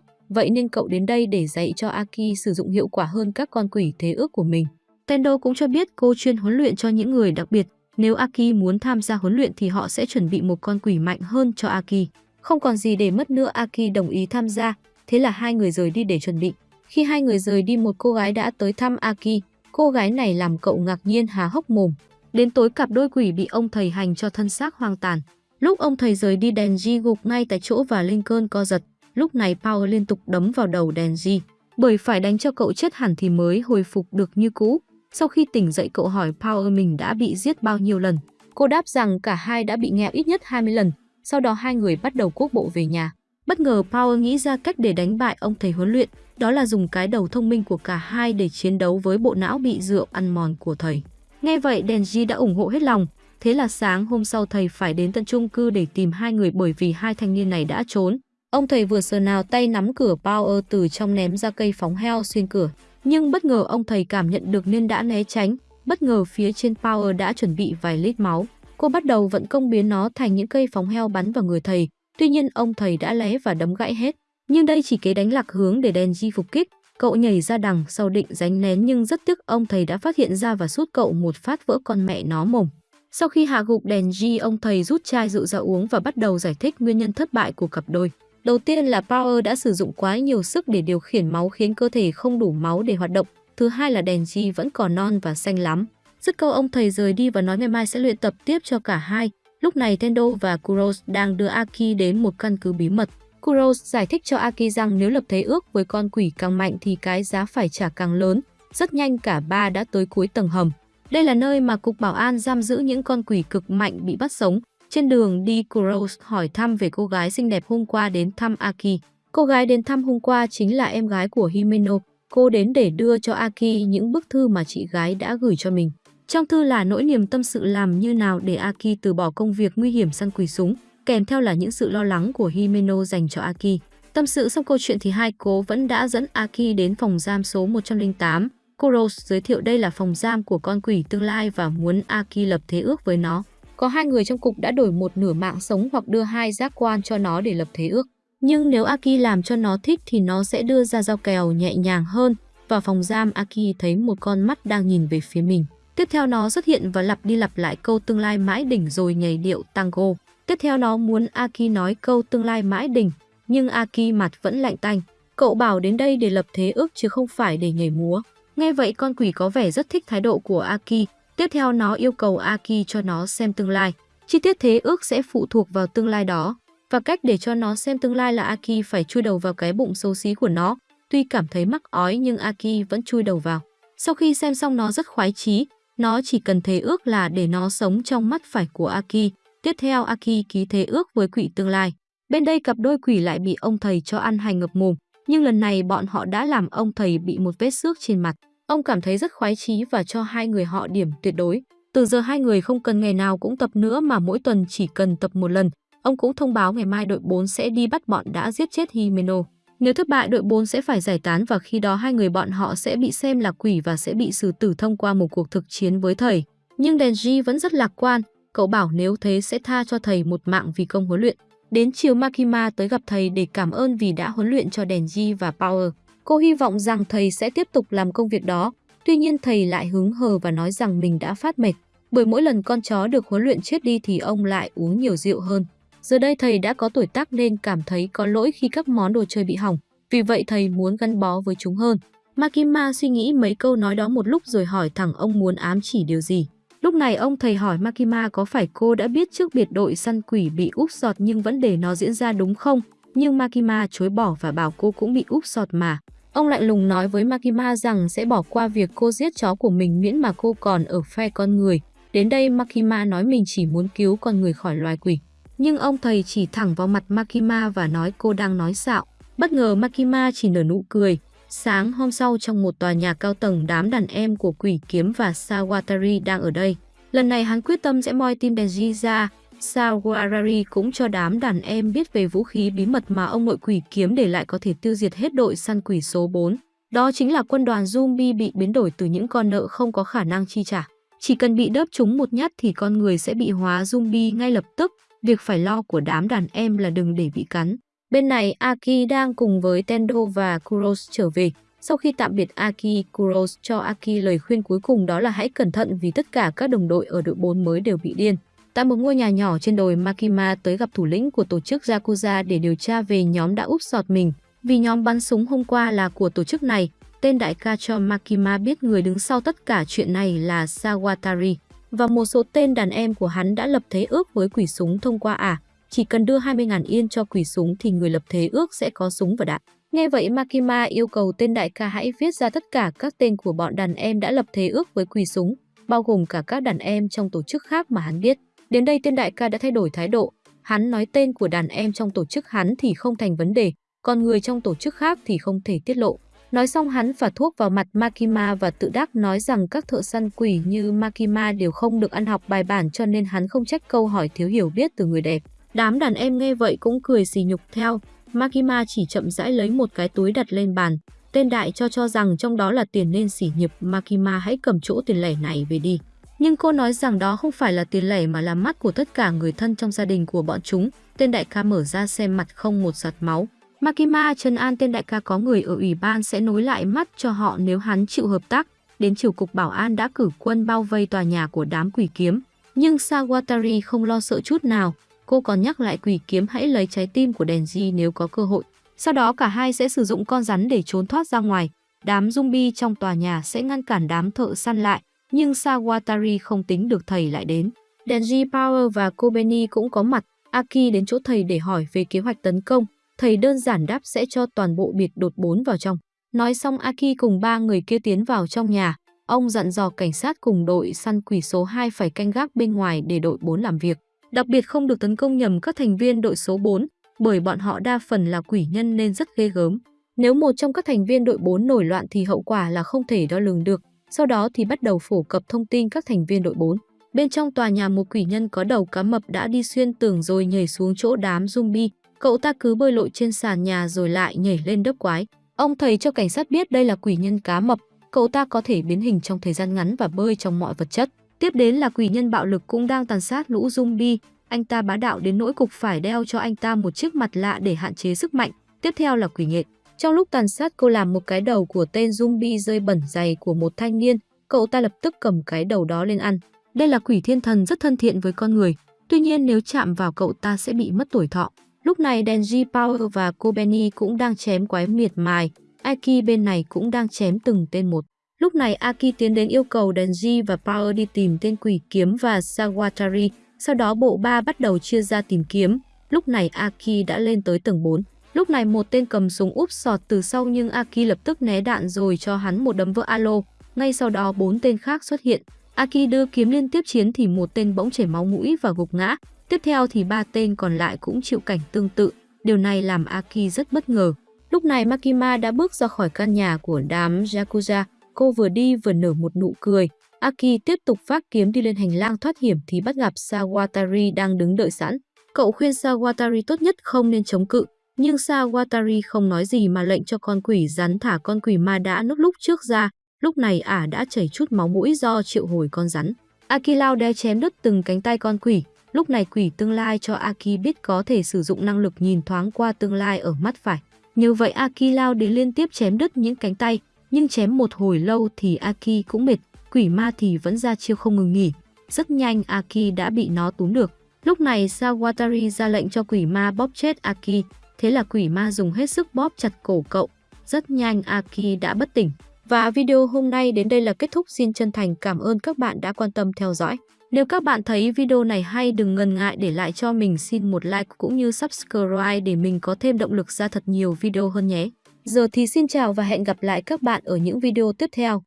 vậy nên cậu đến đây để dạy cho Aki sử dụng hiệu quả hơn các con quỷ thế ước của mình. Tendo cũng cho biết cô chuyên huấn luyện cho những người đặc biệt, nếu Aki muốn tham gia huấn luyện thì họ sẽ chuẩn bị một con quỷ mạnh hơn cho Aki. Không còn gì để mất nữa Aki đồng ý tham gia, thế là hai người rời đi để chuẩn bị. Khi hai người rời đi một cô gái đã tới thăm Aki, cô gái này làm cậu ngạc nhiên há hốc mồm. Đến tối cặp đôi quỷ bị ông thầy hành cho thân xác hoang tàn. Lúc ông thầy rời đi Denji gục ngay tại chỗ và lên cơn co giật. Lúc này Power liên tục đấm vào đầu Denji. Bởi phải đánh cho cậu chết hẳn thì mới hồi phục được như cũ. Sau khi tỉnh dậy cậu hỏi Power mình đã bị giết bao nhiêu lần. Cô đáp rằng cả hai đã bị nghẹo ít nhất 20 lần. Sau đó hai người bắt đầu quốc bộ về nhà. Bất ngờ Power nghĩ ra cách để đánh bại ông thầy huấn luyện, đó là dùng cái đầu thông minh của cả hai để chiến đấu với bộ não bị rượu ăn mòn của thầy. Nghe vậy Denji đã ủng hộ hết lòng, thế là sáng hôm sau thầy phải đến tận chung cư để tìm hai người bởi vì hai thanh niên này đã trốn. Ông thầy vừa sờ nào tay nắm cửa Power từ trong ném ra cây phóng heo xuyên cửa. Nhưng bất ngờ ông thầy cảm nhận được nên đã né tránh, bất ngờ phía trên Power đã chuẩn bị vài lít máu. Cô bắt đầu vận công biến nó thành những cây phóng heo bắn vào người thầy. Tuy nhiên ông thầy đã lé và đấm gãy hết. Nhưng đây chỉ kế đánh lạc hướng để Denji phục kích. Cậu nhảy ra đằng sau định ránh nén nhưng rất tiếc ông thầy đã phát hiện ra và sút cậu một phát vỡ con mẹ nó mồm. Sau khi hạ gục đèn G, ông thầy rút chai rượu ra uống và bắt đầu giải thích nguyên nhân thất bại của cặp đôi. Đầu tiên là Power đã sử dụng quá nhiều sức để điều khiển máu khiến cơ thể không đủ máu để hoạt động. Thứ hai là đèn G vẫn còn non và xanh lắm. Dứt câu ông thầy rời đi và nói ngày mai sẽ luyện tập tiếp cho cả hai. Lúc này Tendo và Kuros đang đưa Aki đến một căn cứ bí mật. Kuros giải thích cho Aki rằng nếu lập thế ước với con quỷ càng mạnh thì cái giá phải trả càng lớn. Rất nhanh cả ba đã tới cuối tầng hầm. Đây là nơi mà Cục Bảo an giam giữ những con quỷ cực mạnh bị bắt sống. Trên đường đi, Kuros hỏi thăm về cô gái xinh đẹp hôm qua đến thăm Aki. Cô gái đến thăm hôm qua chính là em gái của Himeno. Cô đến để đưa cho Aki những bức thư mà chị gái đã gửi cho mình. Trong thư là nỗi niềm tâm sự làm như nào để Aki từ bỏ công việc nguy hiểm săn quỷ súng, kèm theo là những sự lo lắng của Himeno dành cho Aki. Tâm sự xong câu chuyện thì hai cố vẫn đã dẫn Aki đến phòng giam số 108. Kuros giới thiệu đây là phòng giam của con quỷ tương lai và muốn Aki lập thế ước với nó. Có hai người trong cục đã đổi một nửa mạng sống hoặc đưa hai giác quan cho nó để lập thế ước. Nhưng nếu Aki làm cho nó thích thì nó sẽ đưa ra dao kèo nhẹ nhàng hơn. Vào phòng giam Aki thấy một con mắt đang nhìn về phía mình. Tiếp theo nó xuất hiện và lặp đi lặp lại câu tương lai mãi đỉnh rồi nhảy điệu tango. Tiếp theo nó muốn Aki nói câu tương lai mãi đỉnh, nhưng Aki mặt vẫn lạnh tanh. Cậu bảo đến đây để lập thế ước chứ không phải để nhảy múa. Nghe vậy con quỷ có vẻ rất thích thái độ của Aki. Tiếp theo nó yêu cầu Aki cho nó xem tương lai. Chi tiết thế ước sẽ phụ thuộc vào tương lai đó. Và cách để cho nó xem tương lai là Aki phải chui đầu vào cái bụng xấu xí của nó. Tuy cảm thấy mắc ói nhưng Aki vẫn chui đầu vào. Sau khi xem xong nó rất khoái chí, nó chỉ cần thế ước là để nó sống trong mắt phải của Aki. Tiếp theo Aki ký thế ước với quỷ tương lai. Bên đây cặp đôi quỷ lại bị ông thầy cho ăn hành ngập mồm. Nhưng lần này bọn họ đã làm ông thầy bị một vết xước trên mặt. Ông cảm thấy rất khoái chí và cho hai người họ điểm tuyệt đối. Từ giờ hai người không cần ngày nào cũng tập nữa mà mỗi tuần chỉ cần tập một lần. Ông cũng thông báo ngày mai đội 4 sẽ đi bắt bọn đã giết chết Himeno. Nếu thất bại đội 4 sẽ phải giải tán và khi đó hai người bọn họ sẽ bị xem là quỷ và sẽ bị xử tử thông qua một cuộc thực chiến với thầy. Nhưng Denji vẫn rất lạc quan, cậu bảo nếu thế sẽ tha cho thầy một mạng vì công huấn luyện. Đến chiều Makima tới gặp thầy để cảm ơn vì đã huấn luyện cho Denji và Power. Cô hy vọng rằng thầy sẽ tiếp tục làm công việc đó. Tuy nhiên thầy lại hứng hờ và nói rằng mình đã phát mệt. Bởi mỗi lần con chó được huấn luyện chết đi thì ông lại uống nhiều rượu hơn. Giờ đây thầy đã có tuổi tác nên cảm thấy có lỗi khi các món đồ chơi bị hỏng. Vì vậy thầy muốn gắn bó với chúng hơn. Makima suy nghĩ mấy câu nói đó một lúc rồi hỏi thẳng ông muốn ám chỉ điều gì. Lúc này ông thầy hỏi Makima có phải cô đã biết trước biệt đội săn quỷ bị úp sọt nhưng vẫn để nó diễn ra đúng không? Nhưng Makima chối bỏ và bảo cô cũng bị úp sọt mà. Ông lạnh lùng nói với Makima rằng sẽ bỏ qua việc cô giết chó của mình miễn mà cô còn ở phe con người. Đến đây Makima nói mình chỉ muốn cứu con người khỏi loài quỷ. Nhưng ông thầy chỉ thẳng vào mặt Makima và nói cô đang nói xạo. Bất ngờ Makima chỉ nở nụ cười. Sáng hôm sau trong một tòa nhà cao tầng, đám đàn em của Quỷ Kiếm và Sawatari đang ở đây. Lần này hắn quyết tâm sẽ moi tim Denji ra. Sawatari cũng cho đám đàn em biết về vũ khí bí mật mà ông nội Quỷ Kiếm để lại có thể tiêu diệt hết đội săn quỷ số 4. Đó chính là quân đoàn zombie bị biến đổi từ những con nợ không có khả năng chi trả. Chỉ cần bị đớp chúng một nhát thì con người sẽ bị hóa zombie ngay lập tức. Việc phải lo của đám đàn em là đừng để bị cắn. Bên này Aki đang cùng với Tendo và Kuros trở về. Sau khi tạm biệt Aki, Kuros cho Aki lời khuyên cuối cùng đó là hãy cẩn thận vì tất cả các đồng đội ở đội 4 mới đều bị điên. Tại một ngôi nhà nhỏ trên đồi Makima tới gặp thủ lĩnh của tổ chức Yakuza để điều tra về nhóm đã úp sọt mình. Vì nhóm bắn súng hôm qua là của tổ chức này, tên đại ca cho Makima biết người đứng sau tất cả chuyện này là Sawatari. Và một số tên đàn em của hắn đã lập thế ước với quỷ súng thông qua ả. À. Chỉ cần đưa 20.000 yên cho quỷ súng thì người lập thế ước sẽ có súng và đạn. Nghe vậy Makima yêu cầu tên đại ca hãy viết ra tất cả các tên của bọn đàn em đã lập thế ước với quỷ súng, bao gồm cả các đàn em trong tổ chức khác mà hắn biết. Đến đây tên đại ca đã thay đổi thái độ. Hắn nói tên của đàn em trong tổ chức hắn thì không thành vấn đề, còn người trong tổ chức khác thì không thể tiết lộ. Nói xong hắn phả thuốc vào mặt Makima và tự đắc nói rằng các thợ săn quỷ như Makima đều không được ăn học bài bản cho nên hắn không trách câu hỏi thiếu hiểu biết từ người đẹp. Đám đàn em nghe vậy cũng cười xì nhục theo. Makima chỉ chậm rãi lấy một cái túi đặt lên bàn. Tên đại cho cho rằng trong đó là tiền nên sỉ nhục Makima hãy cầm chỗ tiền lẻ này về đi. Nhưng cô nói rằng đó không phải là tiền lẻ mà là mắt của tất cả người thân trong gia đình của bọn chúng. Tên đại ca mở ra xem mặt không một giọt máu. Makima trấn an, tên đại ca có người ở ủy ban sẽ nối lại mắt cho họ nếu hắn chịu hợp tác. Đến chiều cục bảo an đã cử quân bao vây tòa nhà của đám quỷ kiếm. Nhưng Sawatari không lo sợ chút nào. Cô còn nhắc lại quỷ kiếm hãy lấy trái tim của Denji nếu có cơ hội. Sau đó cả hai sẽ sử dụng con rắn để trốn thoát ra ngoài. Đám zombie trong tòa nhà sẽ ngăn cản đám thợ săn lại. Nhưng Sawatari không tính được thầy lại đến. Denji Power và Kobeni cũng có mặt. Aki đến chỗ thầy để hỏi về kế hoạch tấn công. Thầy đơn giản đáp sẽ cho toàn bộ biệt đột bốn vào trong. Nói xong Aki cùng ba người kia tiến vào trong nhà. Ông dặn dò cảnh sát cùng đội săn quỷ số 2 phải canh gác bên ngoài để đội 4 làm việc. Đặc biệt không được tấn công nhầm các thành viên đội số 4, bởi bọn họ đa phần là quỷ nhân nên rất ghê gớm. Nếu một trong các thành viên đội 4 nổi loạn thì hậu quả là không thể đo lường được. Sau đó thì bắt đầu phổ cập thông tin các thành viên đội 4. Bên trong tòa nhà một quỷ nhân có đầu cá mập đã đi xuyên tường rồi nhảy xuống chỗ đám zombie. Cậu ta cứ bơi lội trên sàn nhà rồi lại nhảy lên đớp quái. Ông thầy cho cảnh sát biết đây là quỷ nhân cá mập. Cậu ta có thể biến hình trong thời gian ngắn và bơi trong mọi vật chất. Tiếp đến là quỷ nhân bạo lực cũng đang tàn sát lũ zombie. Anh ta bá đạo đến nỗi cục phải đeo cho anh ta một chiếc mặt lạ để hạn chế sức mạnh. Tiếp theo là quỷ nghệ. Trong lúc tàn sát, cô làm một cái đầu của tên zombie rơi bẩn dày của một thanh niên. Cậu ta lập tức cầm cái đầu đó lên ăn. Đây là quỷ thiên thần rất thân thiện với con người. Tuy nhiên nếu chạm vào cậu ta sẽ bị mất tuổi thọ. Lúc này Denji Power và Kobeni cũng đang chém quái miệt mài. Aiki bên này cũng đang chém từng tên một. Lúc này Aki tiến đến yêu cầu Denji và Power đi tìm tên quỷ kiếm và Sawatari. Sau đó bộ ba bắt đầu chia ra tìm kiếm. Lúc này Aki đã lên tới tầng 4. Lúc này một tên cầm súng úp sọt từ sau nhưng Aki lập tức né đạn rồi cho hắn một đấm vỡ alo. Ngay sau đó bốn tên khác xuất hiện. Aki đưa kiếm liên tiếp chiến thì một tên bỗng chảy máu mũi và gục ngã. Tiếp theo thì ba tên còn lại cũng chịu cảnh tương tự. Điều này làm Aki rất bất ngờ. Lúc này Makima đã bước ra khỏi căn nhà của đám Yakuza. Cô vừa đi vừa nở một nụ cười. Aki tiếp tục phát kiếm đi lên hành lang thoát hiểm thì bắt gặp Sawatari đang đứng đợi sẵn. Cậu khuyên Sawatari tốt nhất không nên chống cự. Nhưng Sawatari không nói gì mà lệnh cho con quỷ rắn thả con quỷ ma đã nốt lúc trước ra. Lúc này ả đã chảy chút máu mũi do triệu hồi con rắn. Aki lao đe chém đứt từng cánh tay con quỷ. Lúc này quỷ tương lai cho Aki biết có thể sử dụng năng lực nhìn thoáng qua tương lai ở mắt phải. Như vậy Aki lao đến liên tiếp chém đứt những cánh tay, nhưng chém một hồi lâu thì Aki cũng mệt, quỷ ma thì vẫn ra chiêu không ngừng nghỉ. Rất nhanh Aki đã bị nó túm được. Lúc này Sawatari ra lệnh cho quỷ ma bóp chết Aki, thế là quỷ ma dùng hết sức bóp chặt cổ cậu. Rất nhanh Aki đã bất tỉnh. Và video hôm nay đến đây là kết thúc. Xin chân thành cảm ơn các bạn đã quan tâm theo dõi. Nếu các bạn thấy video này hay đừng ngần ngại để lại cho mình xin một like cũng như subscribe để mình có thêm động lực ra thật nhiều video hơn nhé. Giờ thì xin chào và hẹn gặp lại các bạn ở những video tiếp theo.